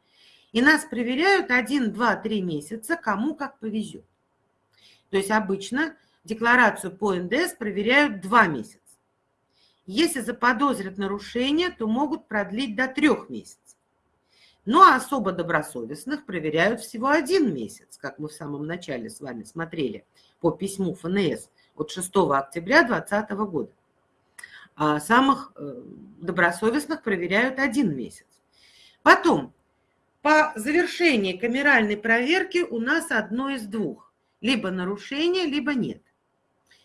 и нас проверяют 1, 2, 3 месяца, кому как повезет. То есть обычно декларацию по НДС проверяют 2 месяца. Если заподозрят нарушение, то могут продлить до 3 месяцев. Ну а особо добросовестных проверяют всего один месяц, как мы в самом начале с вами смотрели по письму ФНС от 6 октября 2020 года. А самых э, добросовестных проверяют один месяц. Потом, по завершении камеральной проверки у нас одно из двух. Либо нарушение, либо нет.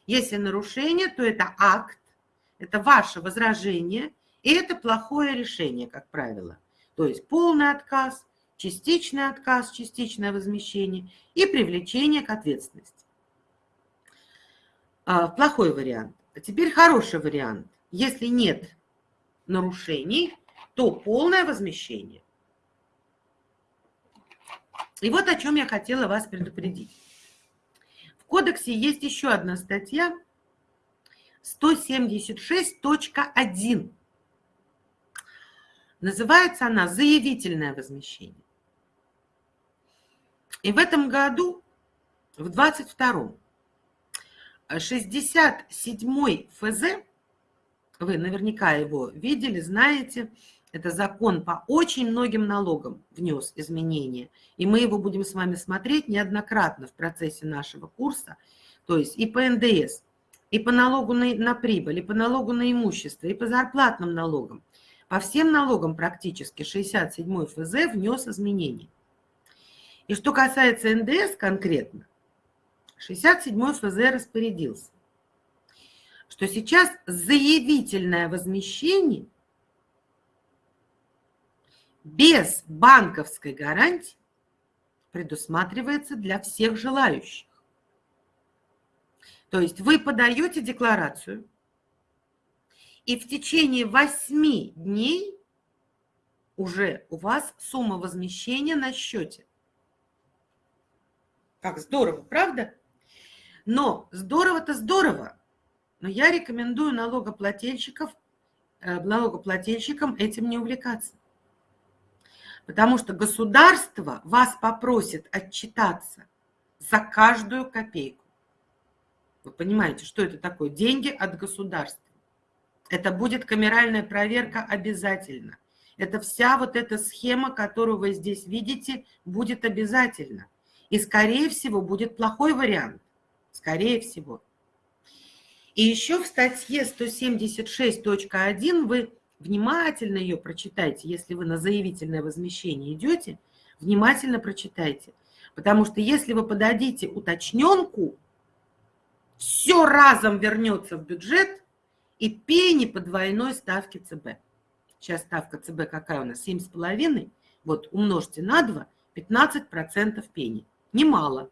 Если нарушение, то это акт, это ваше возражение, и это плохое решение, как правило. То есть полный отказ, частичный отказ, частичное возмещение и привлечение к ответственности. А, плохой вариант. А теперь хороший вариант. Если нет нарушений, то полное возмещение. И вот о чем я хотела вас предупредить. В кодексе есть еще одна статья 176.1. Называется она «Заявительное возмещение». И в этом году, в 22 67 ФЗ, вы наверняка его видели, знаете, это закон по очень многим налогам внес изменения. И мы его будем с вами смотреть неоднократно в процессе нашего курса. То есть и по НДС, и по налогу на, на прибыль, и по налогу на имущество, и по зарплатным налогам. По всем налогам практически 67 ФЗ внес изменения. И что касается НДС конкретно, 67 ФЗ распорядился, что сейчас заявительное возмещение без банковской гарантии предусматривается для всех желающих. То есть вы подаете декларацию, и в течение 8 дней уже у вас сумма возмещения на счете. Как здорово, правда? Но здорово-то здорово. Но я рекомендую налогоплательщиков, э, налогоплательщикам этим не увлекаться. Потому что государство вас попросит отчитаться за каждую копейку. Вы понимаете, что это такое? Деньги от государства. Это будет камеральная проверка обязательно. Это вся вот эта схема, которую вы здесь видите, будет обязательно. И, скорее всего, будет плохой вариант скорее всего. И еще в статье 176.1 вы внимательно ее прочитайте, если вы на заявительное возмещение идете, внимательно прочитайте. Потому что если вы подадите уточненку, все разом вернется в бюджет и пени по двойной ставке ЦБ. Сейчас ставка ЦБ какая у нас? 7,5. Вот умножьте на 2, 15% пени. Немало.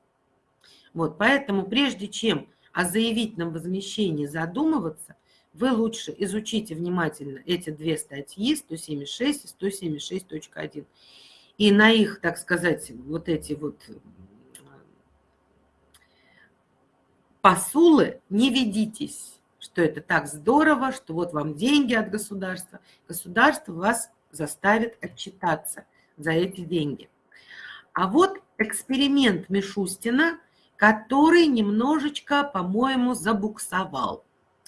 Вот, поэтому прежде чем о заявительном возмещении задумываться, вы лучше изучите внимательно эти две статьи, 176 и 176.1. И на их, так сказать, вот эти вот посулы не ведитесь, что это так здорово, что вот вам деньги от государства. Государство вас заставит отчитаться за эти деньги. А вот эксперимент Мишустина, который немножечко, по-моему, забуксовал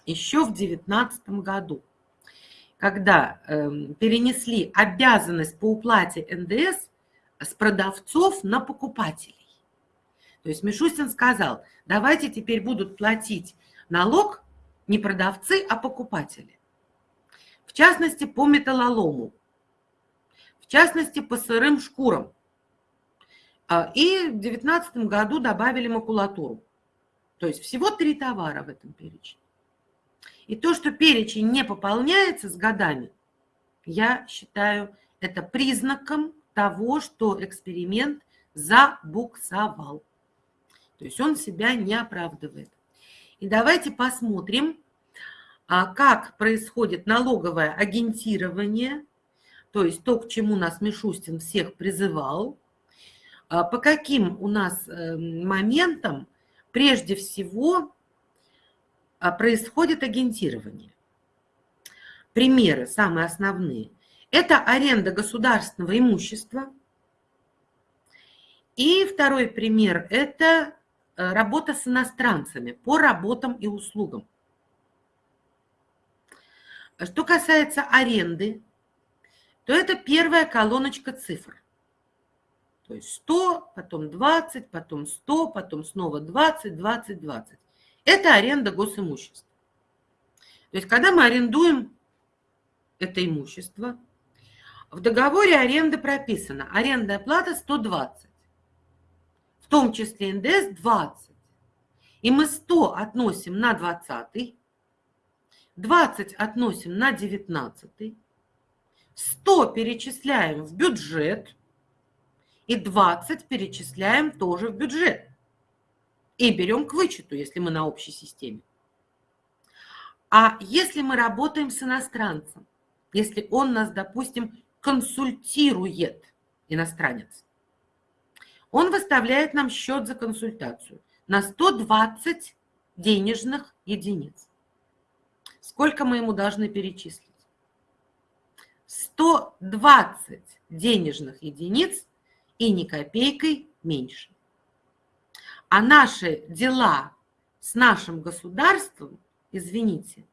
еще в 2019 году, когда э, перенесли обязанность по уплате НДС с продавцов на покупателей. То есть Мишустин сказал, давайте теперь будут платить налог не продавцы, а покупатели. В частности, по металлолому, в частности, по сырым шкурам. А, и в 2019 году добавили макулатуру. То есть всего три товара в этом перечне. И то, что перечень не пополняется с годами, я считаю это признаком того, что эксперимент забуксовал. То есть он себя не оправдывает. И давайте посмотрим, а, как происходит налоговое агентирование, то есть то, к чему нас Мишустин всех призывал, а, по каким у нас э, моментам прежде всего а, происходит агентирование. Примеры самые основные. Это аренда государственного имущества. И второй пример – это работа с иностранцами по работам и услугам. Что касается аренды, то это первая колоночка цифр. То есть 100, потом 20, потом 100, потом снова 20, 20, 20. Это аренда госимущества. То есть, когда мы арендуем это имущество, в договоре аренды прописано арендная плата 120, в том числе НДС 20. И мы 100 относим на 20, 20 относим на 19, 100 перечисляем в бюджет и 20 перечисляем тоже в бюджет и берем к вычету, если мы на общей системе. А если мы работаем с иностранцем, если он нас, допустим, консультирует, иностранец, он выставляет нам счет за консультацию на 120 денежных единиц. Сколько мы ему должны перечислить? 120 денежных единиц и ни копейкой меньше. А наши дела с нашим государством, извините,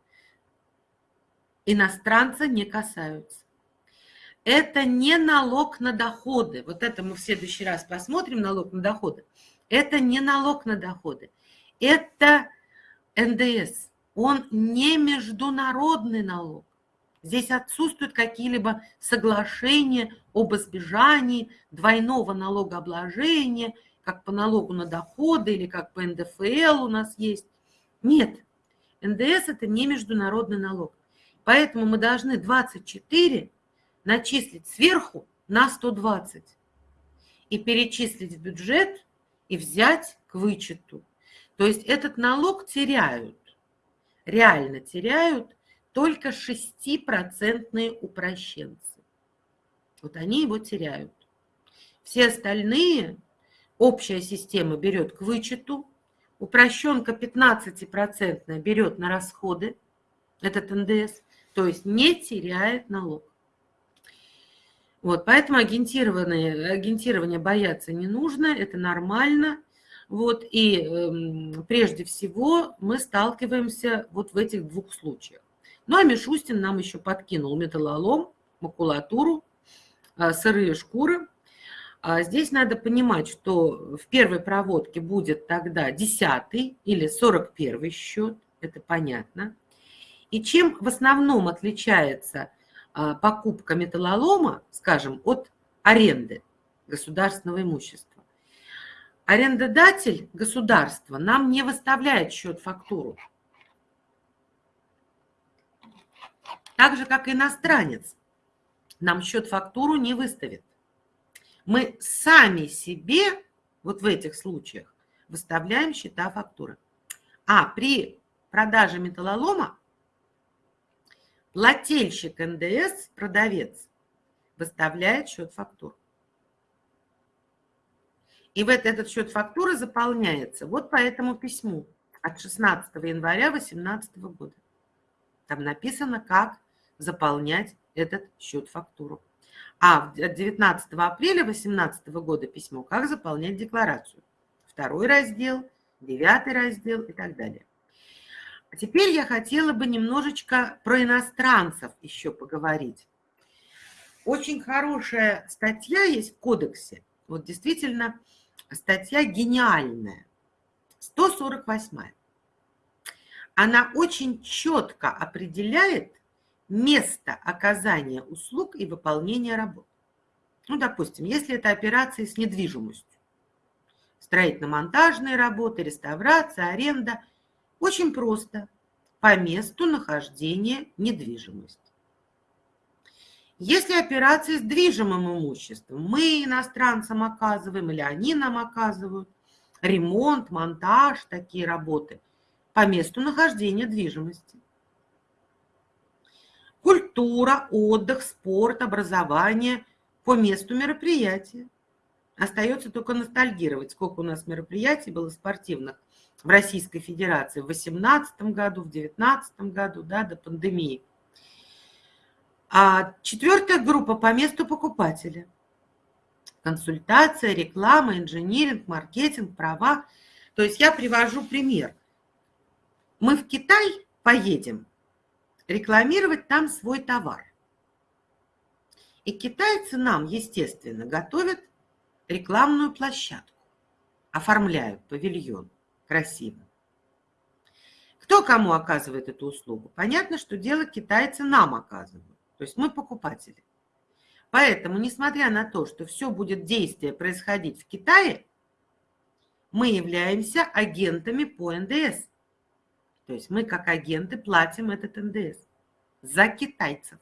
иностранца не касаются. Это не налог на доходы. Вот это мы в следующий раз посмотрим, налог на доходы. Это не налог на доходы. Это НДС. Он не международный налог. Здесь отсутствуют какие-либо соглашения об избежании двойного налогообложения – как по налогу на доходы или как по НДФЛ у нас есть. Нет, НДС – это не международный налог. Поэтому мы должны 24 начислить сверху на 120 и перечислить в бюджет и взять к вычету. То есть этот налог теряют, реально теряют только 6% упрощенцы. Вот они его теряют. Все остальные общая система берет к вычету, упрощенка 15% берет на расходы, этот НДС, то есть не теряет налог. Вот, поэтому агентирование, агентирование бояться не нужно, это нормально. Вот, и э, прежде всего мы сталкиваемся вот в этих двух случаях. Ну а Мишустин нам еще подкинул металлолом, макулатуру, э, сырые шкуры – а здесь надо понимать, что в первой проводке будет тогда 10 или 41 счет, это понятно. И чем в основном отличается покупка металлолома, скажем, от аренды государственного имущества? Арендодатель государства нам не выставляет счет-фактуру. Так же, как иностранец, нам счет-фактуру не выставит мы сами себе вот в этих случаях выставляем счета фактуры. А при продаже металлолома плательщик НДС, продавец, выставляет счет фактур. И в этот счет фактуры заполняется вот по этому письму от 16 января 2018 года. Там написано, как заполнять этот счет фактуру. А от 19 апреля 2018 года письмо, как заполнять декларацию. Второй раздел, девятый раздел и так далее. А теперь я хотела бы немножечко про иностранцев еще поговорить. Очень хорошая статья есть в кодексе. Вот действительно статья гениальная. 148. Она очень четко определяет место оказания услуг и выполнения работ. Ну, допустим, если это операции с недвижимостью, строительно-монтажные работы, реставрация, аренда, очень просто, по месту нахождения недвижимости. Если операции с движимым имуществом, мы иностранцам оказываем или они нам оказывают, ремонт, монтаж, такие работы, по месту нахождения движимости. Культура, отдых, спорт, образование по месту мероприятия. Остается только ностальгировать, сколько у нас мероприятий было спортивных в Российской Федерации в 2018 году, в 2019 году, да, до пандемии. А четвертая группа по месту покупателя. Консультация, реклама, инжиниринг, маркетинг, права. То есть я привожу пример. Мы в Китай поедем рекламировать там свой товар. И китайцы нам, естественно, готовят рекламную площадку, оформляют павильон красиво. Кто кому оказывает эту услугу? Понятно, что дело китайцы нам оказывают. То есть мы покупатели. Поэтому, несмотря на то, что все будет действие происходить в Китае, мы являемся агентами по НДС. То есть мы как агенты платим этот НДС за китайцев.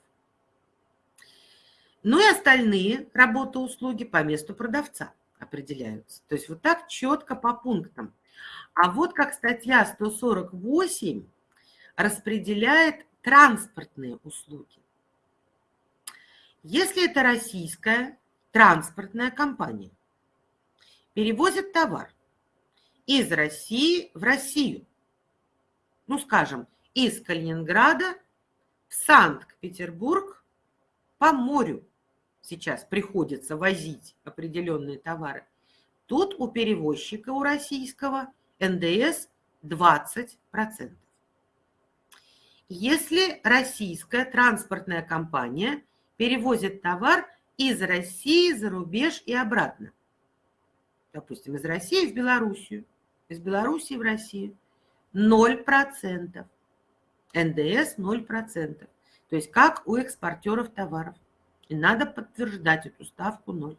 Ну и остальные работы, услуги по месту продавца определяются. То есть вот так четко по пунктам. А вот как статья 148 распределяет транспортные услуги. Если это российская транспортная компания, перевозит товар из России в Россию, ну, скажем, из Калининграда в Санкт-Петербург по морю сейчас приходится возить определенные товары, тут у перевозчика, у российского, НДС 20%. Если российская транспортная компания – перевозит товар из России за рубеж и обратно. Допустим, из России в Белоруссию, из Белоруссии в Россию. 0%. НДС 0%. То есть как у экспортеров товаров. И надо подтверждать эту ставку 0.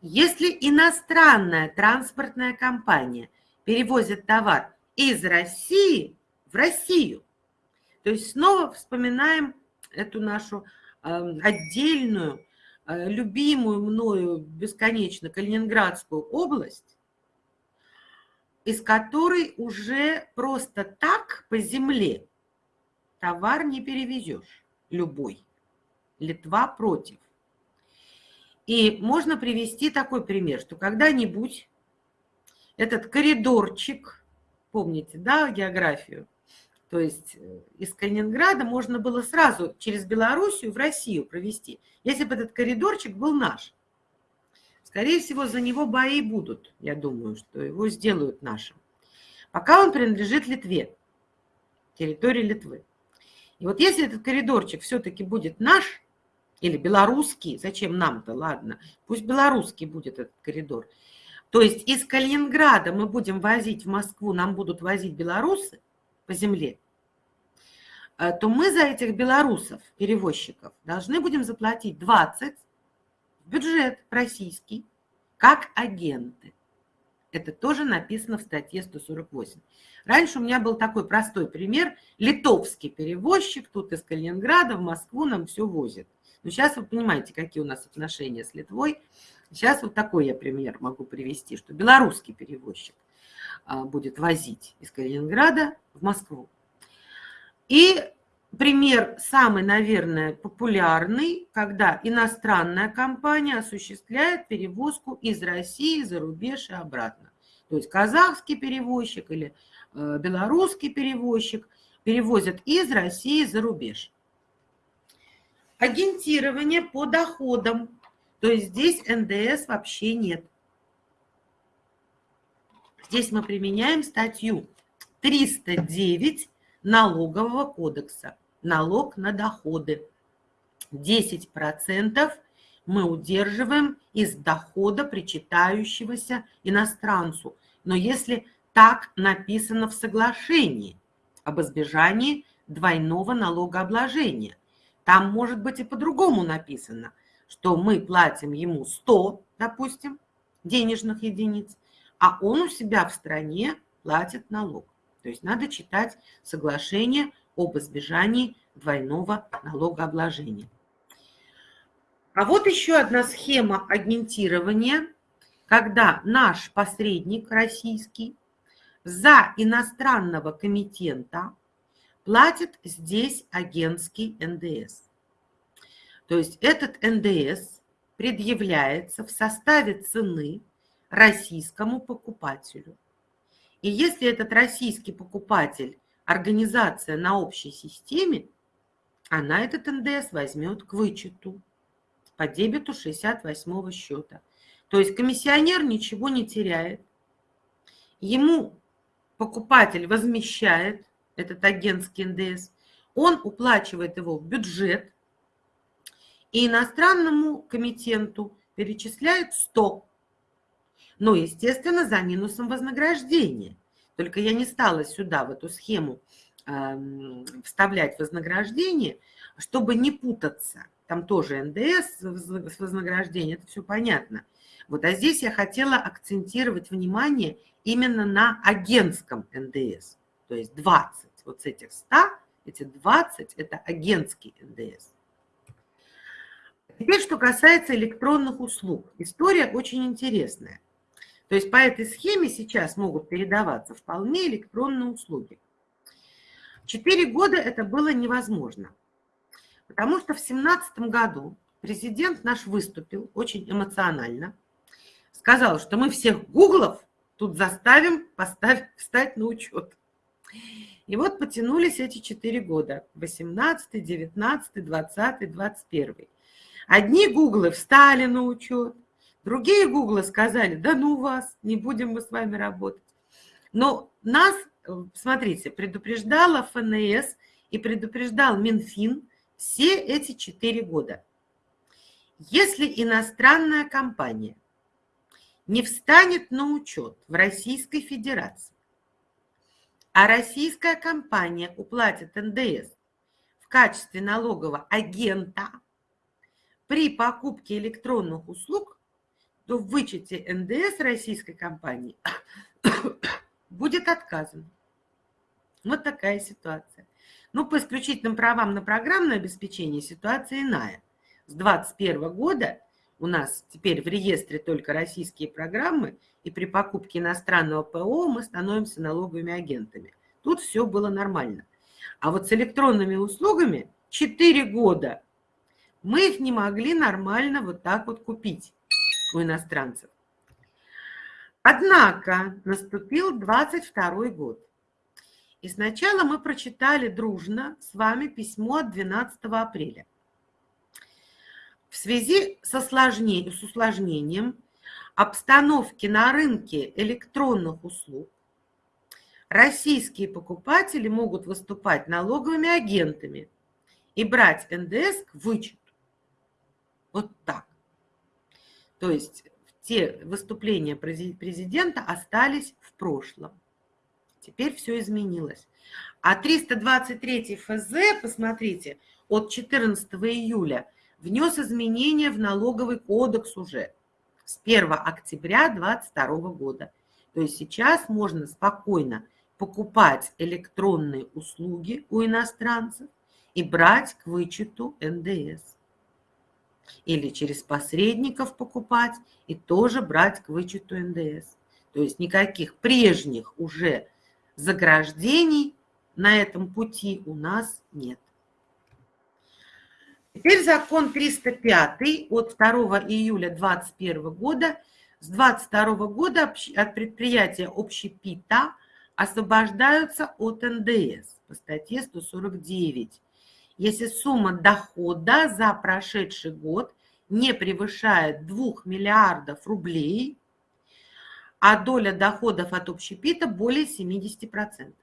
Если иностранная транспортная компания перевозит товар из России в Россию, то есть снова вспоминаем эту нашу Эм, отдельную, э, любимую мною бесконечно Калининградскую область, из которой уже просто так по земле товар не перевезешь, любой. Литва против. И можно привести такой пример, что когда-нибудь этот коридорчик, помните, да, географию, то есть э, из Калининграда можно было сразу через Белоруссию в Россию провести, если бы этот коридорчик был наш. Скорее всего, за него бои будут, я думаю, что его сделают нашим. Пока он принадлежит Литве, территории Литвы. И вот если этот коридорчик все-таки будет наш, или белорусский, зачем нам-то, ладно, пусть белорусский будет этот коридор. То есть из Калининграда мы будем возить в Москву, нам будут возить белорусы, по земле, э, то мы за этих белорусов, перевозчиков, должны будем заплатить 20 в бюджет российский, как агенты. Это тоже написано в статье 148. Раньше у меня был такой простой пример. Литовский перевозчик тут из Калининграда в Москву нам все возит. Но сейчас вы понимаете, какие у нас отношения с Литвой. Сейчас вот такой я пример могу привести, что белорусский перевозчик а, будет возить из Калининграда в Москву. И пример самый, наверное, популярный, когда иностранная компания осуществляет перевозку из России за рубеж и обратно. То есть казахский перевозчик или э, белорусский перевозчик перевозят из России за рубеж. Агентирование по доходам. То есть здесь НДС вообще нет. Здесь мы применяем статью 309 налогового кодекса. Налог на доходы. 10% мы удерживаем из дохода, причитающегося иностранцу. Но если так написано в соглашении об избежании двойного налогообложения, там может быть и по-другому написано, что мы платим ему 100, допустим, денежных единиц, а он у себя в стране платит налог. То есть надо читать соглашение об избежании двойного налогообложения. А вот еще одна схема агентирования, когда наш посредник российский за иностранного комитента платит здесь агентский НДС. То есть этот НДС предъявляется в составе цены российскому покупателю. И если этот российский покупатель – организация на общей системе, она этот НДС возьмет к вычету по дебету 68 счета. То есть комиссионер ничего не теряет. Ему покупатель возмещает этот агентский НДС, он уплачивает его в бюджет, и иностранному комитенту перечисляет 100 но, естественно, за минусом вознаграждения. Только я не стала сюда, в эту схему, вставлять вознаграждение, чтобы не путаться. Там тоже НДС с вознаграждением, это все понятно. Вот, а здесь я хотела акцентировать внимание именно на агентском НДС. То есть 20. Вот с этих 100, эти 20 – это агентский НДС. Теперь, что касается электронных услуг. История очень интересная. То есть по этой схеме сейчас могут передаваться вполне электронные услуги. Четыре года это было невозможно, потому что в 2017 году президент наш выступил очень эмоционально, сказал, что мы всех гуглов тут заставим поставить, встать на учет. И вот потянулись эти четыре года, 18, 19, 20, 21. Одни гуглы встали на учет, Другие гуглы сказали, да ну вас, не будем мы с вами работать. Но нас, смотрите, предупреждала ФНС и предупреждал Минфин все эти четыре года. Если иностранная компания не встанет на учет в Российской Федерации, а российская компания уплатит НДС в качестве налогового агента при покупке электронных услуг, то в вычете НДС российской компании будет отказано. Вот такая ситуация. Ну, по исключительным правам на программное обеспечение ситуация иная. С 2021 года у нас теперь в реестре только российские программы, и при покупке иностранного ПО мы становимся налоговыми агентами. Тут все было нормально. А вот с электронными услугами 4 года мы их не могли нормально вот так вот купить у иностранцев. Однако наступил 22 год. И сначала мы прочитали дружно с вами письмо от 12 апреля. В связи с, осложнением, с усложнением обстановки на рынке электронных услуг российские покупатели могут выступать налоговыми агентами и брать НДС к вычету. Вот так. То есть те выступления президента остались в прошлом. Теперь все изменилось. А 323 ФЗ, посмотрите, от 14 июля внес изменения в налоговый кодекс уже с 1 октября 2022 года. То есть сейчас можно спокойно покупать электронные услуги у иностранцев и брать к вычету НДС или через посредников покупать и тоже брать к вычету НДС. То есть никаких прежних уже заграждений на этом пути у нас нет. Теперь закон 305 от 2 июля 2021 года. С 2022 года от предприятия общепита освобождаются от НДС по статье 149, если сумма дохода за прошедший год не превышает 2 миллиардов рублей, а доля доходов от общепита более 70%.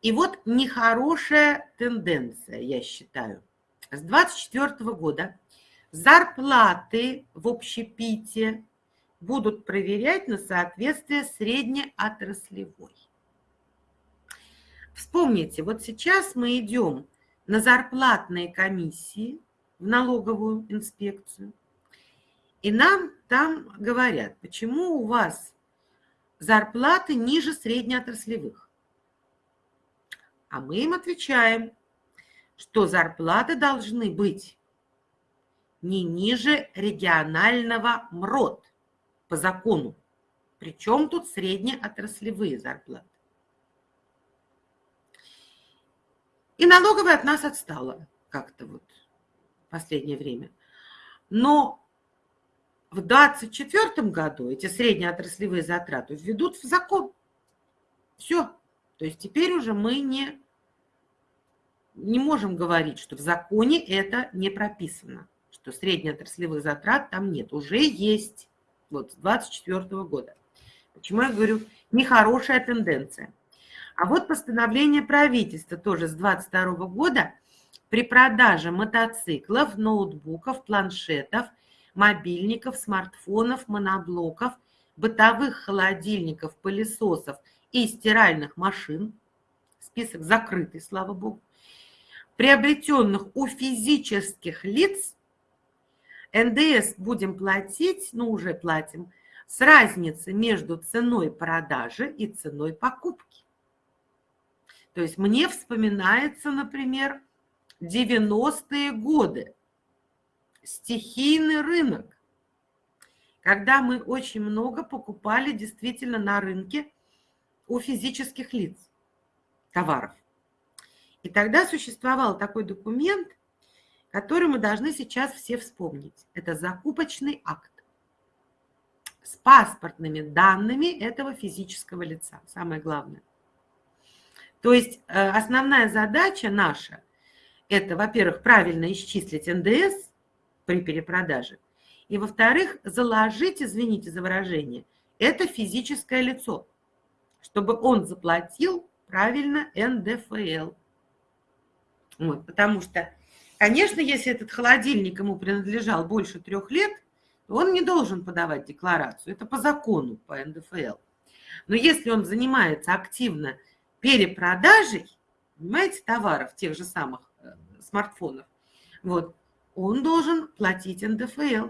И вот нехорошая тенденция, я считаю – с 2024 года зарплаты в общепите будут проверять на соответствие среднеотраслевой. Вспомните, вот сейчас мы идем на зарплатные комиссии в налоговую инспекцию, и нам там говорят, почему у вас зарплаты ниже среднеотраслевых. А мы им отвечаем – что зарплаты должны быть не ниже регионального МРОД по закону. Причем тут среднеотраслевые зарплаты. И налоговая от нас отстала как-то вот в последнее время. Но в 2024 году эти среднеотраслевые затраты введут в закон. Все. То есть теперь уже мы не не можем говорить, что в законе это не прописано, что среднеотраслевых затрат там нет. Уже есть вот с 2024 года. Почему я говорю, нехорошая тенденция. А вот постановление правительства тоже с 2022 года при продаже мотоциклов, ноутбуков, планшетов, мобильников, смартфонов, моноблоков, бытовых холодильников, пылесосов и стиральных машин, список закрытый, слава богу, приобретенных у физических лиц, НДС будем платить, ну уже платим, с разницей между ценой продажи и ценой покупки. То есть мне вспоминается, например, 90-е годы, стихийный рынок, когда мы очень много покупали действительно на рынке у физических лиц товаров. И тогда существовал такой документ, который мы должны сейчас все вспомнить. Это закупочный акт с паспортными данными этого физического лица, самое главное. То есть э, основная задача наша – это, во-первых, правильно исчислить НДС при перепродаже, и, во-вторых, заложить, извините за выражение, это физическое лицо, чтобы он заплатил правильно НДФЛ – вот, потому что, конечно, если этот холодильник ему принадлежал больше трех лет, он не должен подавать декларацию. Это по закону, по НДФЛ. Но если он занимается активно перепродажей, понимаете, товаров, тех же самых э, смартфонов, вот, он должен платить НДФЛ,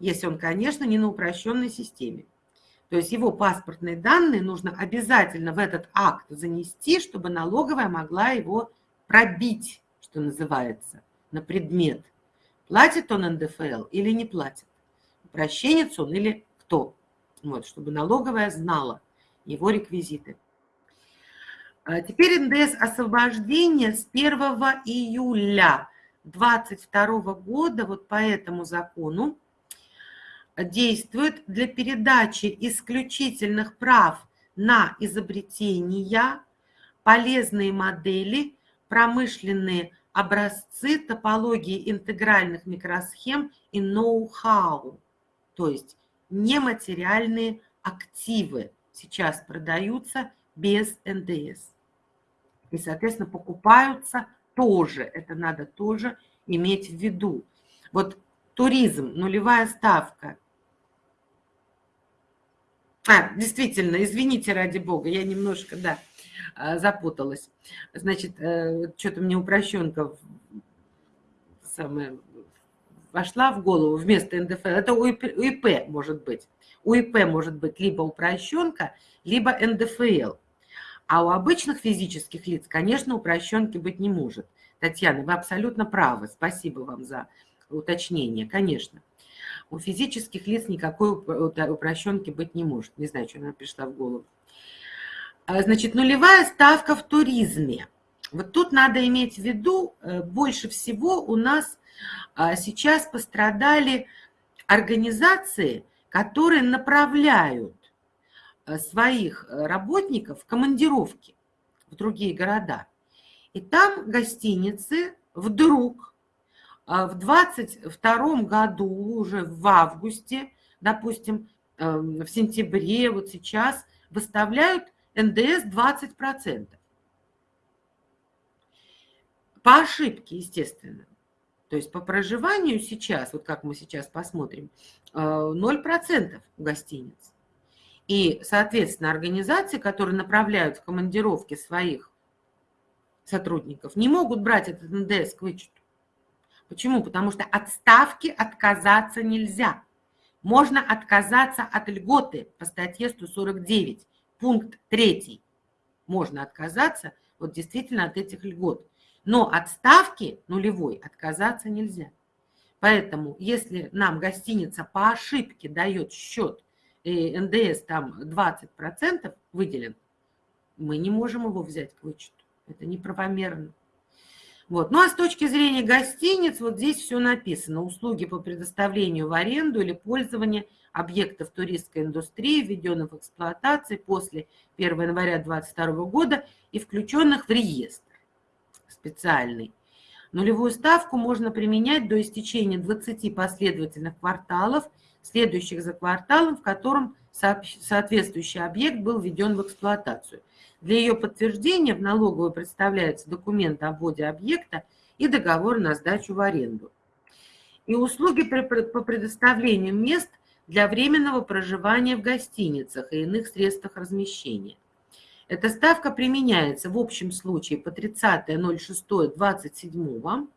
если он, конечно, не на упрощенной системе. То есть его паспортные данные нужно обязательно в этот акт занести, чтобы налоговая могла его пробить, что называется, на предмет, платит он НДФЛ или не платит, упрощенец он или кто. Вот, чтобы налоговая знала его реквизиты. А теперь НДС освобождение с 1 июля 2022 года, вот по этому закону, действует для передачи исключительных прав на изобретения, полезные модели промышленные образцы топологии интегральных микросхем и ноу-хау, то есть нематериальные активы сейчас продаются без НДС. И, соответственно, покупаются тоже, это надо тоже иметь в виду. Вот туризм, нулевая ставка. А, действительно, извините ради бога, я немножко, да, а, запуталась. Значит, э, что-то мне упрощенка самая вошла в голову вместо НДФЛ. Это УИП может быть. УИП может быть либо упрощенка, либо НДФЛ. А у обычных физических лиц, конечно, упрощенки быть не может. Татьяна, вы абсолютно правы. Спасибо вам за уточнение. Конечно. У физических лиц никакой упрощенки быть не может. Не знаю, что она пришла в голову. А, значит, нулевая ставка в туризме. Вот тут надо иметь в виду, э, больше всего у нас а, сейчас пострадали организации, которые направляют э, своих э, работников в командировки в другие города. И там гостиницы вдруг в 22 году, уже в августе, допустим, в сентябре, вот сейчас, выставляют НДС 20%. По ошибке, естественно. То есть по проживанию сейчас, вот как мы сейчас посмотрим, 0% э, гостиниц. И, соответственно, организации, которые направляют в командировки своих сотрудников, не могут брать этот НДС к вычету. Почему? Потому что от ставки отказаться нельзя. Можно отказаться от льготы по статье 149, пункт 3. Можно отказаться вот действительно от этих льгот. Но от ставки нулевой отказаться нельзя. Поэтому, если нам гостиница по ошибке дает счет, и НДС там 20% выделен, мы не можем его взять к вычету. Это неправомерно. Вот. Ну а с точки зрения гостиниц, вот здесь все написано. Услуги по предоставлению в аренду или пользование объектов туристской индустрии, введенных в эксплуатации после 1 января 2022 года и включенных в реестр специальный. Нулевую ставку можно применять до истечения 20 последовательных кварталов, следующих за кварталом, в котором соответствующий объект был введен в эксплуатацию. Для ее подтверждения в налоговую представляется документ о вводе объекта и договор на сдачу в аренду. И услуги по предоставлению мест для временного проживания в гостиницах и иных средствах размещения. Эта ставка применяется в общем случае по 30.06.27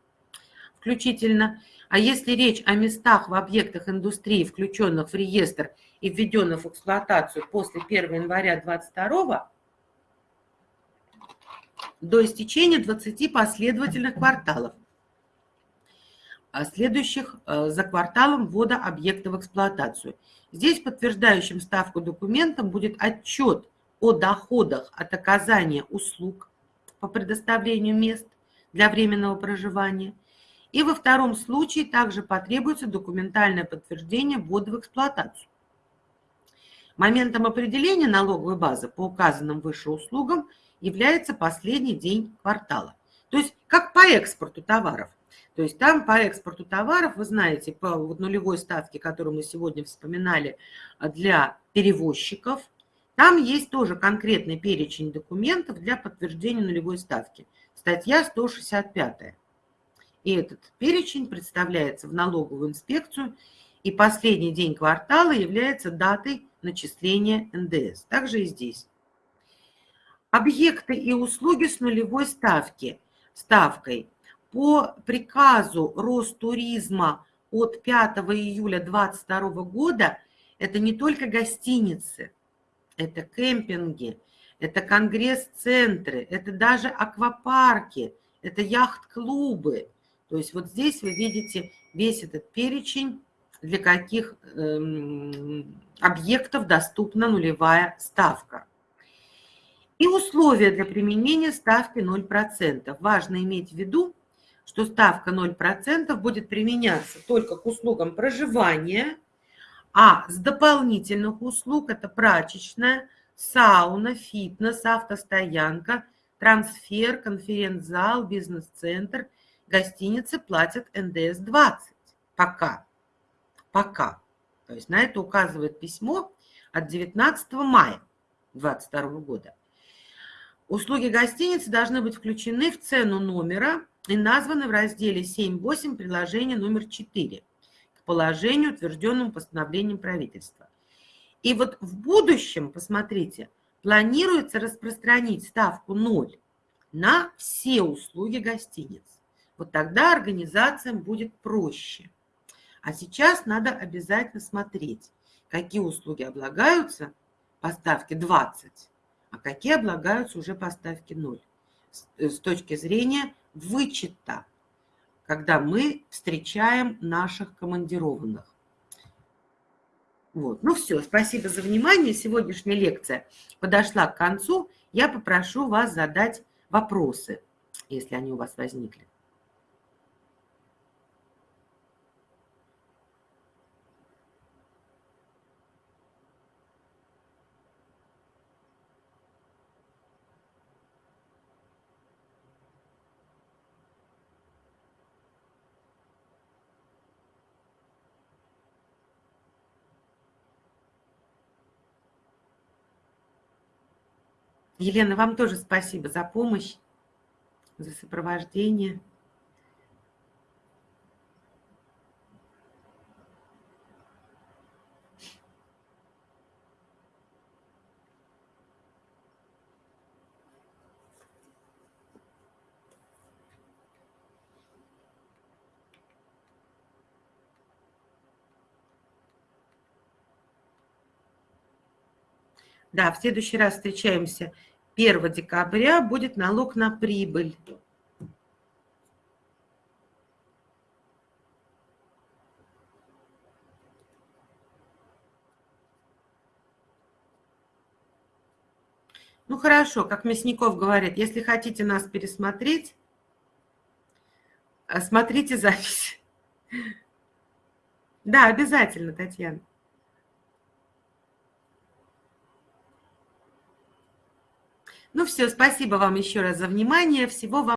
включительно. А если речь о местах в объектах индустрии, включенных в реестр и введенных в эксплуатацию после 1 января 2022 до истечения 20 последовательных кварталов, а следующих э, за кварталом ввода объекта в эксплуатацию. Здесь подтверждающим ставку документом будет отчет о доходах от оказания услуг по предоставлению мест для временного проживания. И во втором случае также потребуется документальное подтверждение ввода в эксплуатацию. Моментом определения налоговой базы по указанным выше услугам является последний день квартала. То есть как по экспорту товаров. То есть там по экспорту товаров, вы знаете, по нулевой ставке, которую мы сегодня вспоминали для перевозчиков – там есть тоже конкретный перечень документов для подтверждения нулевой ставки. Статья 165. И этот перечень представляется в налоговую инспекцию, и последний день квартала является датой начисления НДС. Также и здесь. Объекты и услуги с нулевой ставки, ставкой по приказу Ростуризма от 5 июля 2022 года это не только гостиницы – это кемпинги, это конгресс-центры, это даже аквапарки, это яхт-клубы. То есть вот здесь вы видите весь этот перечень, для каких эм, объектов доступна нулевая ставка. И условия для применения ставки 0%. Важно иметь в виду, что ставка 0% будет применяться только к услугам проживания, а с дополнительных услуг это прачечная, сауна, фитнес, автостоянка, трансфер, конференц-зал, бизнес-центр, гостиницы платят НДС-20. Пока. Пока. То есть на это указывает письмо от 19 мая 2022 года. Услуги гостиницы должны быть включены в цену номера и названы в разделе 7.8 приложения номер 4 положению, утвержденному постановлением правительства. И вот в будущем, посмотрите, планируется распространить ставку 0 на все услуги гостиниц. Вот тогда организациям будет проще. А сейчас надо обязательно смотреть, какие услуги облагаются по ставке 20, а какие облагаются уже по ставке 0 с точки зрения вычета когда мы встречаем наших командированных. Вот. Ну все, спасибо за внимание. Сегодняшняя лекция подошла к концу. Я попрошу вас задать вопросы. если они у вас возникли. Елена, вам тоже спасибо за помощь, за сопровождение. Да, в следующий раз встречаемся 1 декабря, будет налог на прибыль. Ну хорошо, как Мясников говорит, если хотите нас пересмотреть, э, смотрите запись. Да, обязательно, Татьяна. Ну все, спасибо вам еще раз за внимание. Всего вам